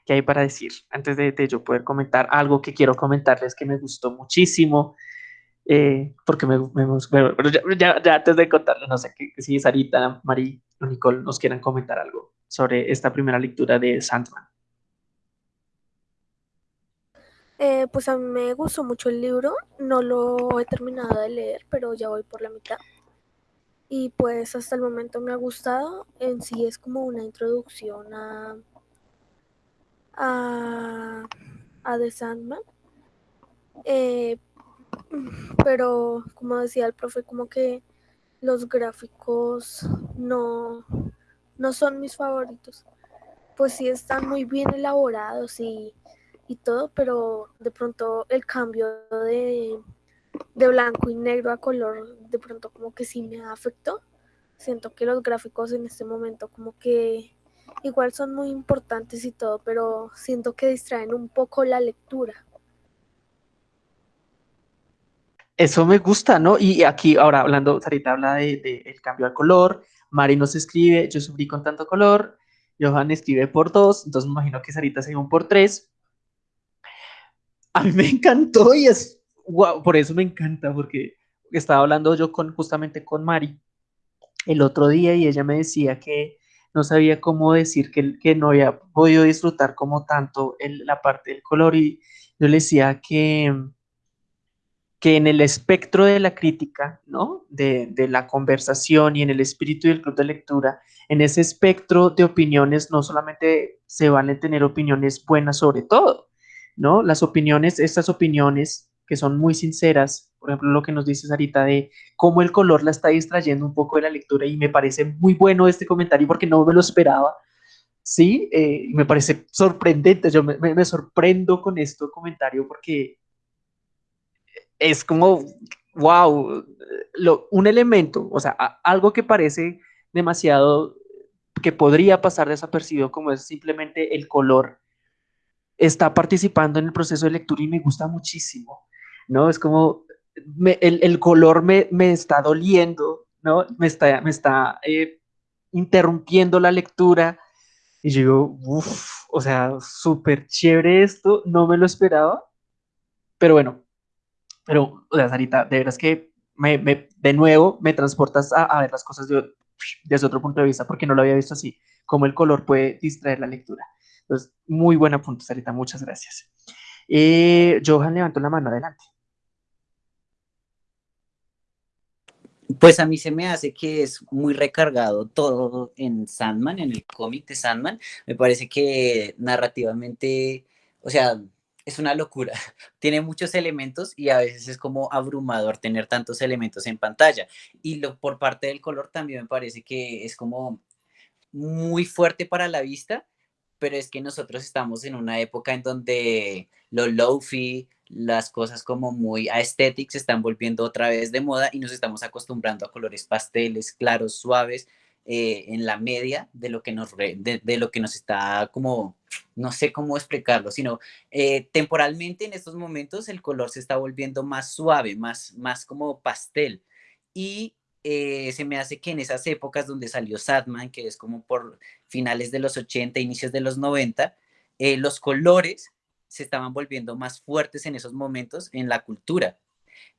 ¿Qué hay para decir? Antes de, yo poder comentar algo que quiero comentarles que me gustó muchísimo, eh, porque me, me, pero ya, antes de contarles, no sé si Sarita, Mari o Nicole nos quieran comentar algo sobre esta primera lectura de Sandman. Eh, pues a mí me gustó mucho el libro, no lo he terminado de leer, pero ya voy por la mitad. Y pues hasta el momento me ha gustado, en sí es como una introducción a a, a The Sandman. Eh, pero como decía el profe, como que los gráficos no, no son mis favoritos. Pues sí están muy bien elaborados y, y todo, pero de pronto el cambio de, de blanco y negro a color, de pronto como que sí me afectó. Siento que los gráficos en este momento como que igual son muy importantes y todo, pero siento que distraen un poco la lectura. Eso me gusta, ¿no? Y aquí ahora hablando, Sarita habla de, el cambio al color, Mari nos escribe, yo sufrí con tanto color, Johan escribe por dos, entonces me imagino que Sarita se un por tres. A mí me encantó y es, wow, por eso me encanta, porque estaba hablando yo con, justamente con Mari el otro día y ella me decía que no sabía cómo decir que, que no había podido disfrutar como tanto la parte del color y yo le decía que, que en el espectro de la crítica, ¿no? De, de, la conversación y en el espíritu del club de lectura, en ese espectro de opiniones no solamente se van a tener opiniones buenas sobre todo, ¿no? Las opiniones, estas opiniones que son muy sinceras, por ejemplo, lo que nos dices ahorita de cómo el color la está distrayendo un poco de la lectura y me parece muy bueno este comentario porque no me lo esperaba. Sí, eh, me parece sorprendente, yo me, me, sorprendo con este comentario porque es como, wow, lo, un elemento, o sea, algo que parece demasiado, que podría pasar desapercibido como es simplemente el color, está participando en el proceso de lectura y me gusta muchísimo, ¿no? Es como, el, color me, está doliendo, ¿no? Me está, me está eh, interrumpiendo la lectura. Y yo digo, uff, o sea, súper chévere esto, no me lo esperaba. Pero bueno, pero, o sea, Sarita, de veras que me, de nuevo me transportas a, ver las cosas desde otro punto de vista, porque no lo había visto así, como el color puede distraer la lectura. Entonces, muy buena punto, Sarita, muchas gracias. Eh, Johan levantó la mano, adelante. Pues a mí se me hace que es muy recargado todo en Sandman, en el cómic de Sandman. Me parece que narrativamente, o sea, es una locura. (laughs) Tiene muchos elementos y a veces es como abrumador tener tantos elementos en pantalla. Y lo, por parte del color también me parece que es como muy fuerte para la vista, pero es que nosotros estamos en una época en donde lo low-fi, las cosas como muy aesthetic se están volviendo otra vez de moda y nos estamos acostumbrando a colores pasteles, claros, suaves, eh, en la media de lo que nos de, lo que nos está como no sé cómo explicarlo sino eh, temporalmente en estos momentos el color se está volviendo más suave más más como pastel. Y eh, se me hace que en esas épocas donde salió Sadman que es como por finales de los 80 inicios de los 90 los colores se estaban volviendo más fuertes en esos momentos en la cultura.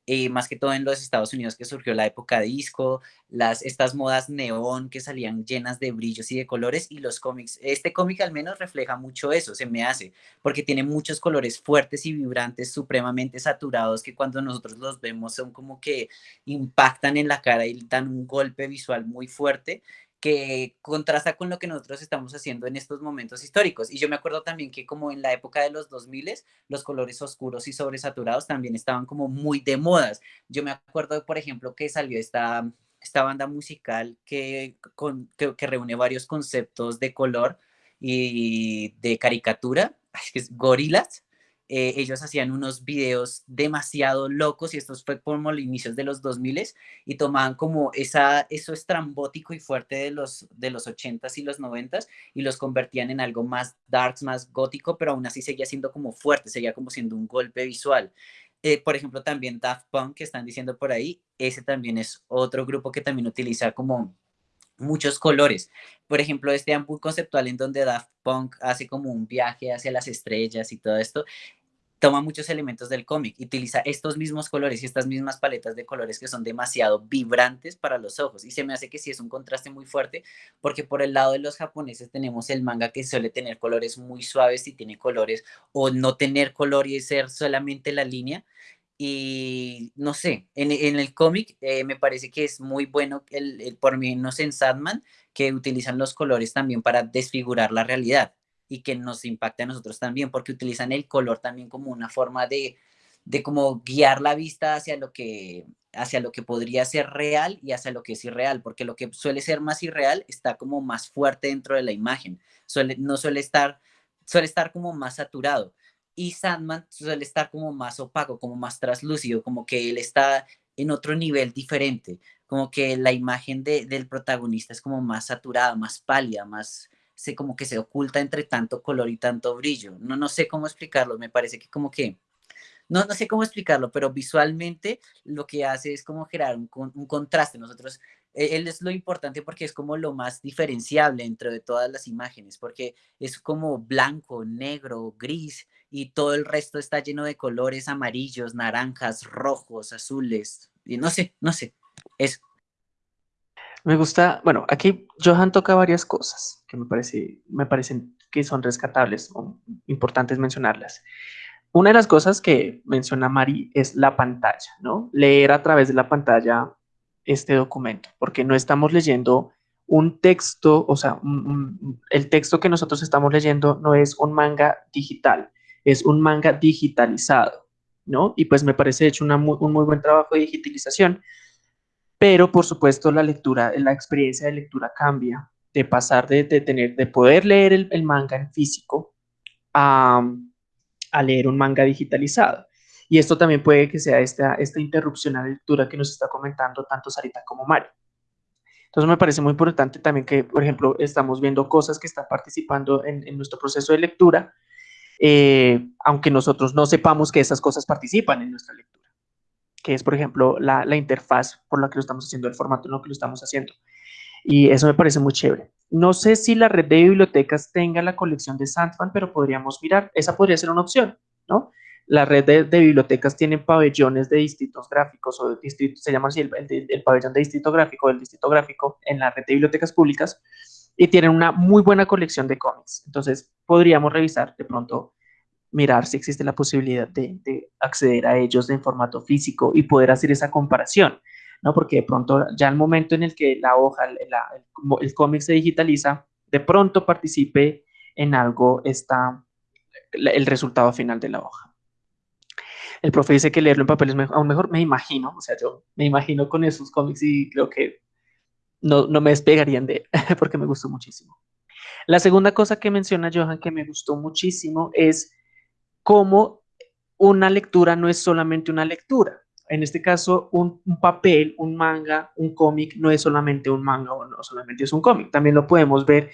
Eh, más que todo en los Estados Unidos que surgió la época disco, las, estas modas neón que salían llenas de brillos y de colores y los cómics. Este cómic al menos refleja mucho eso, se me hace, porque tiene muchos colores fuertes y vibrantes, supremamente saturados, que cuando nosotros los vemos son como que impactan en la cara y dan un golpe visual muy fuerte que contrasta con lo que nosotros estamos haciendo en estos momentos históricos. Y yo me acuerdo también que como en la época de los 2000, los colores oscuros y sobresaturados también estaban como muy de modas. Yo me acuerdo, por ejemplo, que salió esta, esta banda musical que, con, que, reúne varios conceptos de color y de caricatura, que es Gorillaz, eh, ellos hacían unos videos demasiado locos y esto fue como los inicios de los 2000 y tomaban como esa, eso estrambótico y fuerte de los, de los 80s y los 90s y los convertían en algo más darks, más gótico, pero aún así seguía siendo como fuerte, seguía como siendo un golpe visual. Eh, por ejemplo, también Daft Punk, que están diciendo por ahí, ese también es otro grupo que también utiliza como muchos colores. Por ejemplo, este álbum conceptual en donde Daft Punk hace como un viaje hacia las estrellas y todo esto, toma muchos elementos del cómic, utiliza estos mismos colores y estas mismas paletas de colores que son demasiado vibrantes para los ojos y se me hace que sí es un contraste muy fuerte porque por el lado de los japoneses tenemos el manga que suele tener colores muy suaves y tiene colores o no tener color y ser solamente la línea y no sé, en, el cómic eh, me parece que es muy bueno, el, por mí no sé, en Sadman, que utilizan los colores también para desfigurar la realidad y que nos impacte a nosotros también, porque utilizan el color también como una forma de, de como guiar la vista hacia lo que hacia lo que podría ser real y hacia lo que es irreal, porque lo que suele ser más irreal está como más fuerte dentro de la imagen, suele, no suele estar, suele estar como más saturado y Sandman suele estar como más opaco, como más traslúcido, como que él está en otro nivel diferente, como que la imagen de, del protagonista es como más saturada, más pálida, más, se, como que se oculta entre tanto color y tanto brillo. No, no sé cómo explicarlo, me parece que como que, no, no sé cómo explicarlo, pero visualmente lo que hace es como generar un, un contraste. Nosotros e-, él es lo importante porque es como lo más diferenciable dentro de todas las imágenes, porque es como blanco, negro, gris y todo el resto está lleno de colores amarillos, naranjas, rojos, azules, y no sé, no sé, eso. Me gusta, bueno, aquí Johan toca varias cosas que me, parece, me parecen que son rescatables o importantes mencionarlas. Una de las cosas que menciona Mari es la pantalla, ¿no? Leer a través de la pantalla este documento, porque no estamos leyendo un texto, o sea, el texto que nosotros estamos leyendo no es un manga digital, es un manga digitalizado, ¿no? Y pues me parece hecho un muy buen trabajo de digitalización, pero por supuesto la lectura, la experiencia de lectura cambia, de pasar de, tener, de poder leer el, manga en físico a, leer un manga digitalizado. Y esto también puede que sea esta, interrupción a la lectura que nos está comentando tanto Sarita como Mari. Entonces me parece muy importante también que, por ejemplo, estamos viendo cosas que están participando en nuestro proceso de lectura, eh, aunque nosotros no sepamos que esas cosas participan en nuestra lectura, que es, por ejemplo, la, interfaz por la que lo estamos haciendo, el formato en lo que lo estamos haciendo. Y eso me parece muy chévere. No sé si la red de bibliotecas tenga la colección de Sandman, pero podríamos mirar. Esa podría ser una opción, ¿no? La red de, bibliotecas tiene pabellones de distritos gráficos o distritos, se llama así el, el, pabellón de distrito gráfico, el distrito gráfico en la red de bibliotecas públicas y tienen una muy buena colección de cómics. Entonces podríamos revisar de pronto, mirar si existe la posibilidad de, de acceder a ellos en formato físico y poder hacer esa comparación. ¿no? Porque de pronto ya el momento en el que la hoja, el, el cómic se digitaliza, de pronto participe en algo está el resultado final de la hoja. El profe dice que leerlo en papel es mejor, aún mejor, me imagino, o sea, yo me imagino con esos cómics y creo que no, no me despegarían de (laughs) porque me gustó muchísimo. La segunda cosa que menciona Johan que me gustó muchísimo es cómo una lectura no es solamente una lectura. En este caso, un, papel, un manga, un cómic no es solamente un manga o no solamente es un cómic. También lo podemos ver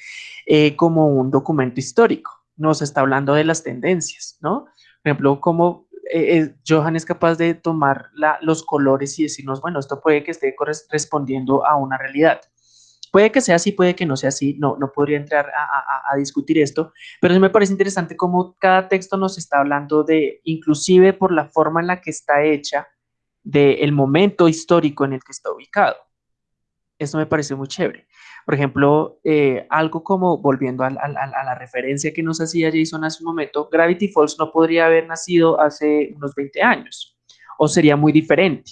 eh, como un documento histórico. Nos está hablando de las tendencias, ¿no? Por ejemplo, cómo eh, eh, Johan es capaz de tomar los colores y decirnos, bueno, esto puede que esté respondiendo a una realidad. Puede que sea así, puede que no sea así, no, no podría entrar a, discutir esto, pero me parece interesante cómo cada texto nos está hablando de, inclusive por la forma en la que está hecha, del momento histórico en el que está ubicado. Eso me parece muy chévere. Por ejemplo, eh, algo como, volviendo a, la referencia que nos hacía Jason hace un momento, Gravity Falls no podría haber nacido hace unos 20 años, o sería muy diferente.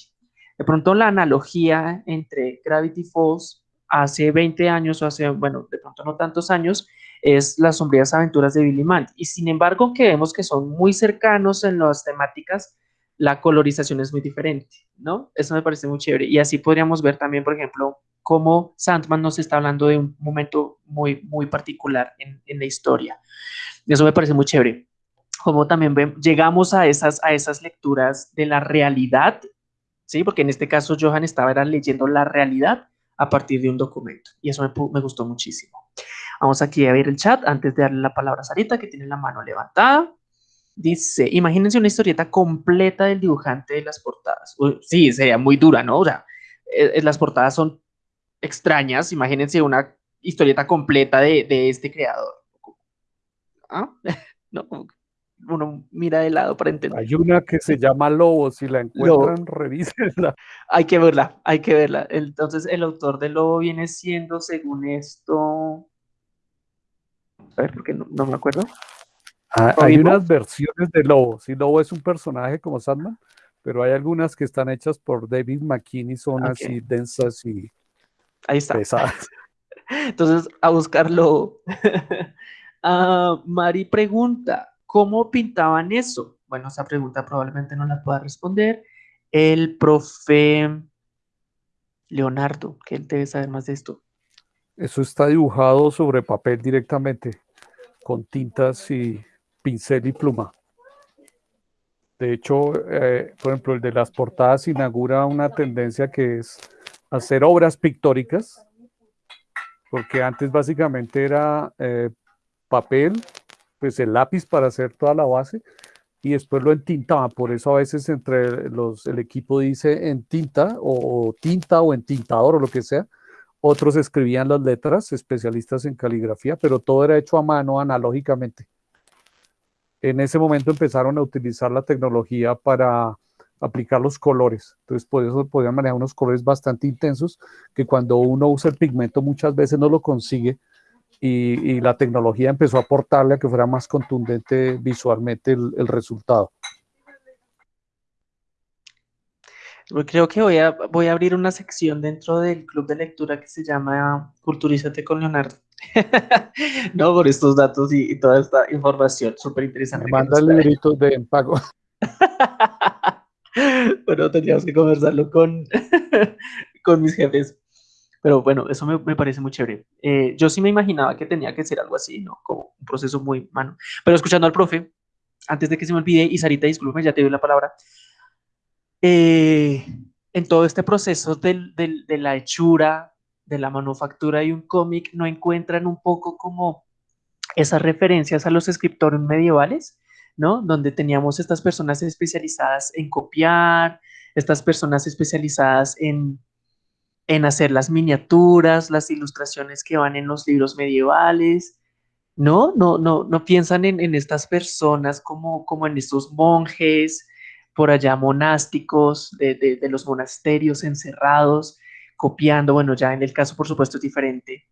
De pronto la analogía entre Gravity Falls hace 20 años o hace, bueno, de pronto no tantos años, es las sombrías aventuras de Billy Mandy. Y sin embargo, que vemos que son muy cercanos en las temáticas, la colorización es muy diferente, ¿no? Eso me parece muy chévere. Y así podríamos ver también, por ejemplo, cómo Sandman nos está hablando de un momento muy, muy particular en, la historia. Eso me parece muy chévere. Como también llegamos a esas, a esas lecturas de la realidad, ¿sí? Porque en este caso Johan estaba leyendo la realidad a partir de un documento. Y eso me, me gustó muchísimo. Vamos aquí a ver el chat antes de darle la palabra a Sarita, que tiene la mano levantada. Dice, imagínense una historieta completa del dibujante de las portadas. sí, sería muy dura, ¿no? O sea, eh, eh, las portadas son extrañas. Imagínense una historieta completa de, este creador. ¿Ah? (laughs) no, uno mira de lado para entender. Hay una que se llama Lobo, si la encuentran, revísenla. Hay que verla, hay que verla. Entonces, el autor de Lobo viene siendo, según esto, a ver, porque no, no me acuerdo. Ah, hay unas versiones de Lobo. Sí, Lobo es un personaje como Sandman, pero hay algunas que están hechas por David McKinney, son así densas y Ahí está. pesadas. (laughs) Entonces, a buscarlo. uh, (laughs) Mari pregunta, ¿cómo pintaban eso? Bueno, esa pregunta probablemente no la pueda responder el profe Leonardo, que él debe saber más de esto. Eso está dibujado sobre papel directamente, con tintas y pincel y pluma. De hecho, eh, por ejemplo, el de las portadas inaugura una tendencia que es hacer obras pictóricas, porque antes básicamente era eh, papel, pues el lápiz para hacer toda la base, y después lo entintaban. Por eso a veces entre los, el equipo dice en tinta o, o tinta o entintador o lo que sea, otros escribían las letras, especialistas en caligrafía, pero todo era hecho a mano, analógicamente. En ese momento empezaron a utilizar la tecnología para aplicar los colores. Entonces, por eso podían manejar unos colores bastante intensos que cuando uno usa el pigmento muchas veces no lo consigue y, la tecnología empezó a aportarle a que fuera más contundente visualmente el resultado. Creo que voy a, voy a abrir una sección dentro del club de lectura que se llama Culturízate con Leonardo. (laughs) no, por estos datos y, toda esta información súper interesante. Me manda el librito de pago. (laughs) bueno, tendríamos que conversarlo con, (laughs) con mis jefes. Pero bueno, eso me, me parece muy chévere. Eh, yo sí me imaginaba que tenía que ser algo así, ¿no? Como un proceso muy mano. Pero escuchando al profe, antes de que se me olvide, y Sarita, disculpe, ya te doy la palabra. Eh, en todo este proceso de la hechura, de la manufactura de un cómic, ¿no encuentran un poco como esas referencias a los escritores medievales? ¿no? Donde teníamos estas personas especializadas en copiar, estas personas especializadas en, en hacer las miniaturas, las ilustraciones que van en los libros medievales, ¿no? No, no, no piensan en, estas personas como, como en estos monjes, por allá monásticos, de, los monasterios encerrados, copiando, bueno, ya en el caso por supuesto es diferente.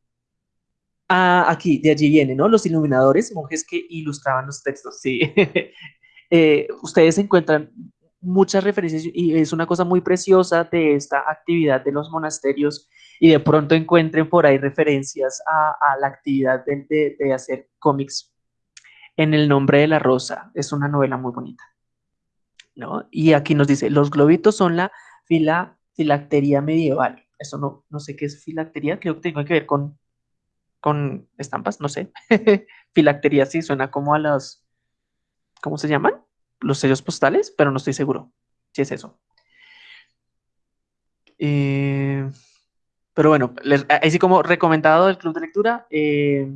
Ah, aquí, de allí viene, ¿no? Los iluminadores, monjes que ilustraban los textos, sí. (laughs) Eh, ustedes encuentran muchas referencias y es una cosa muy preciosa de esta actividad de los monasterios y de pronto encuentren por ahí referencias a, la actividad de, hacer cómics en el nombre de la rosa. Es una novela muy bonita. ¿no? Y aquí nos dice, los globitos son la fila, filactería medieval. Eso no, no sé qué es filactería, creo que tiene que ver con, con estampas, no sé. (laughs) filactería sí suena como a las, ¿cómo se llaman? Los sellos postales, pero no estoy seguro si es eso. Eh, pero bueno, así como recomendado del club de lectura, eh,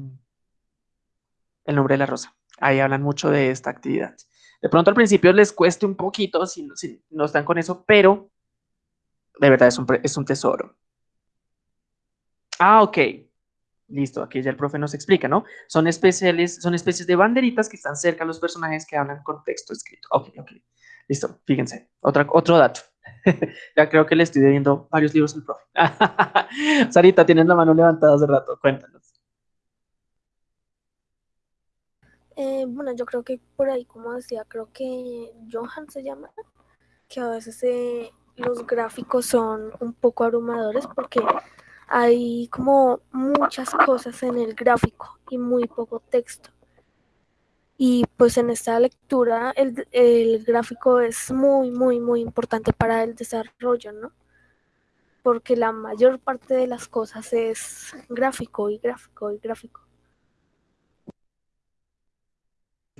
el nombre de la rosa. Ahí hablan mucho de esta actividad. De pronto al principio les cueste un poquito si, no están con eso, pero de verdad es un, es un tesoro. Ah, ok. Listo, aquí ya el profe nos explica, ¿no? Son especiales, son especies de banderitas que están cerca de los personajes que hablan con texto escrito. Ok, ok. Listo, fíjense. Otra, otro dato. (laughs) ya creo que le estoy viendo varios libros al profe. (laughs) Sarita, tienes la mano levantada hace rato, cuéntanos. Eh, bueno, yo creo que por ahí, como decía, creo que Johan se llama, que a veces eh, los gráficos son un poco abrumadores porque hay como muchas cosas en el gráfico y muy poco texto. Y pues en esta lectura el, el gráfico es muy, muy, muy importante para el desarrollo, ¿no? Porque la mayor parte de las cosas es gráfico y gráfico y gráfico.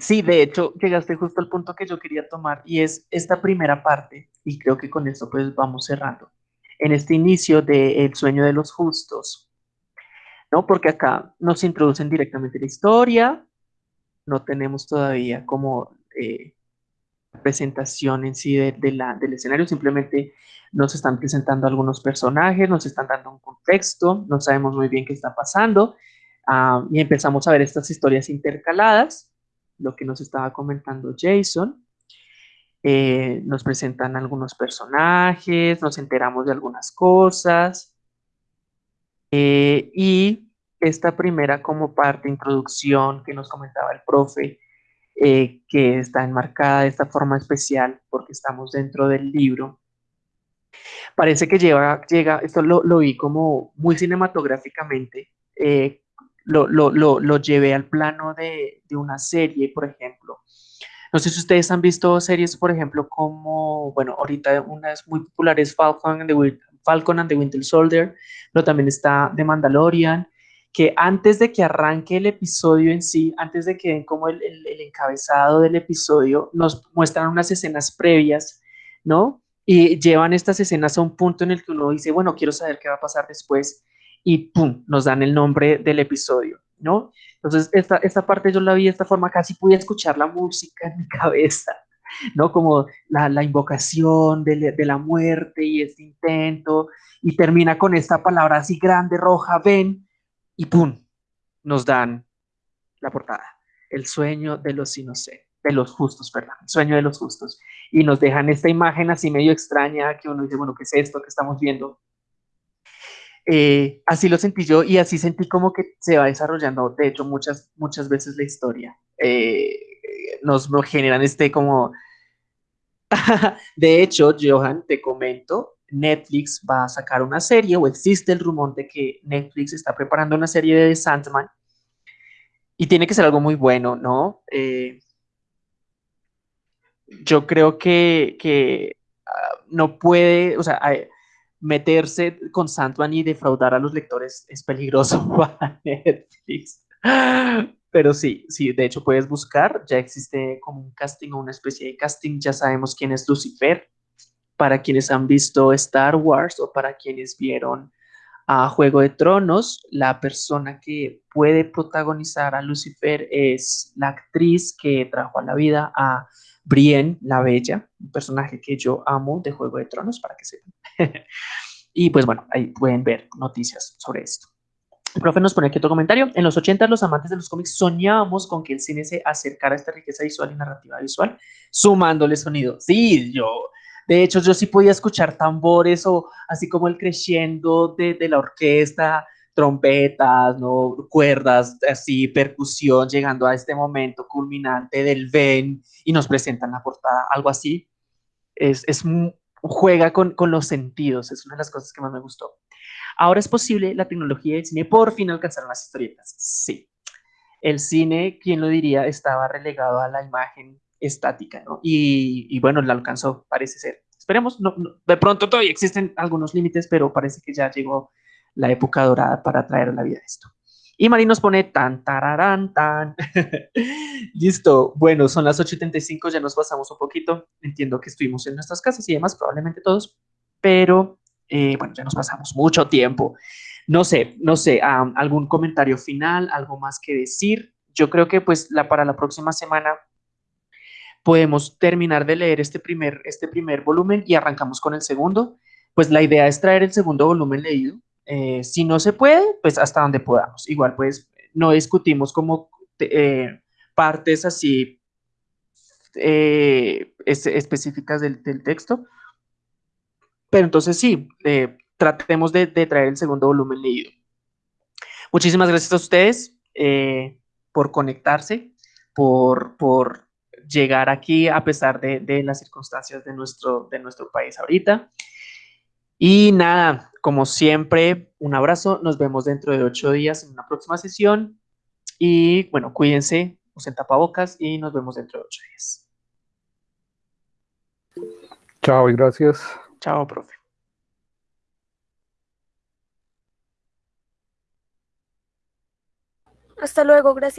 Sí, de hecho, llegaste justo al punto que yo quería tomar y es esta primera parte, y creo que con esto pues vamos cerrando, en este inicio de El sueño de los justos, ¿no? Porque acá nos introducen directamente la historia, no tenemos todavía como eh, presentación en sí de, la, del escenario, simplemente nos están presentando algunos personajes, nos están dando un contexto, no sabemos muy bien qué está pasando, ah, y empezamos a ver estas historias intercaladas, lo que nos estaba comentando Jason. Eh, nos presentan algunos personajes, nos enteramos de algunas cosas. Eh, y esta primera como parte, introducción que nos comentaba el profe, eh, que está enmarcada de esta forma especial porque estamos dentro del libro, parece que lleva, llega, esto lo, lo vi como muy cinematográficamente, lo, lo, lo, lo llevé al plano de, de, una serie, por ejemplo. No sé si ustedes han visto series, por ejemplo, como, bueno, ahorita unas muy populares, Falcon and the, Falcon and the Winter Soldier, pero también está The Mandalorian, que antes de que arranque el episodio en sí, antes de que den como el, el encabezado del episodio, nos muestran unas escenas previas, ¿no? Y llevan estas escenas a un punto en el que uno dice, bueno, quiero saber qué va a pasar después y ¡pum! nos dan el nombre del episodio, ¿no? Entonces, esta, esta parte yo la vi de esta forma, casi pude escuchar la música en mi cabeza, ¿no? Como la, invocación de, de, la muerte y este intento, y termina con esta palabra así grande, roja, ven, y ¡pum! nos dan la portada, el sueño de los inocentes, de los justos, perdón, sueño de los justos, y nos dejan esta imagen así medio extraña que uno dice, bueno, ¿qué es esto que estamos viendo? Eh, así lo sentí yo y así sentí como que se va desarrollando, de hecho, muchas, muchas veces la historia. Eh, nos, generan este como... (laughs) de hecho, Johan, te comento, Netflix va a sacar una serie o existe el rumor de que Netflix está preparando una serie de Sandman y tiene que ser algo muy bueno, ¿no? Eh, yo creo que, que uh, no puede, o sea, meterse con Sandman y defraudar a los lectores es peligroso (laughs) para Netflix. Pero sí, sí, de hecho puedes buscar, ya existe como un casting o una especie de casting, ya sabemos quién es Lucifer, para quienes han visto Star Wars o para quienes vieron a Juego de Tronos, la persona que puede protagonizar a Lucifer es la actriz que trajo a la vida a Brienne la Bella, un personaje que yo amo de Juego de Tronos, para que sepan. (laughs) y pues bueno, ahí pueden ver noticias sobre esto. El profe nos pone aquí otro comentario. En los 80 los amantes de los cómics soñábamos con que el cine se acercara a esta riqueza visual y narrativa visual, sumándole sonido. Sí, yo, de hecho, yo sí podía escuchar tambores o así como el creciendo de, de la orquesta, trompetas, ¿no? cuerdas, así, percusión, llegando a este momento culminante del ven y nos presentan la portada, algo así. Es, es juega con, con, los sentidos, es una de las cosas que más me gustó. Ahora es posible la tecnología del cine por fin alcanzar las historietas. Sí. El cine, ¿quién lo diría, estaba relegado a la imagen estática, ¿no? Y, y bueno, la alcanzó, parece ser. Esperemos, no, no, de pronto todavía existen algunos límites, pero parece que ya llegó la época dorada para traer a la vida esto. Y Mari nos pone tan, tararán, tan. (laughs) Listo. Bueno, son las 8.75, ya nos pasamos un poquito. Entiendo que estuvimos en nuestras casas y demás, probablemente todos, pero eh, bueno, ya nos pasamos mucho tiempo. No sé, no sé, um, algún comentario final, algo más que decir. Yo creo que pues la, para la próxima semana podemos terminar de leer este primer, este primer volumen y arrancamos con el segundo. Pues la idea es traer el segundo volumen leído eh, si no se puede, pues hasta donde podamos. Igual, pues no discutimos como eh, partes así eh, es, específicas del, texto, pero entonces sí, tratemos de, de, traer el segundo volumen leído. Muchísimas gracias a ustedes por conectarse, por, por llegar aquí a pesar de, de, las circunstancias de nuestro, de nuestro país ahorita. Y nada, como siempre, un abrazo. Nos vemos dentro de ocho días en una próxima sesión. Y bueno, cuídense, usen tapabocas y nos vemos dentro de ocho días. Chao y gracias. Chao, profe. Hasta luego, gracias.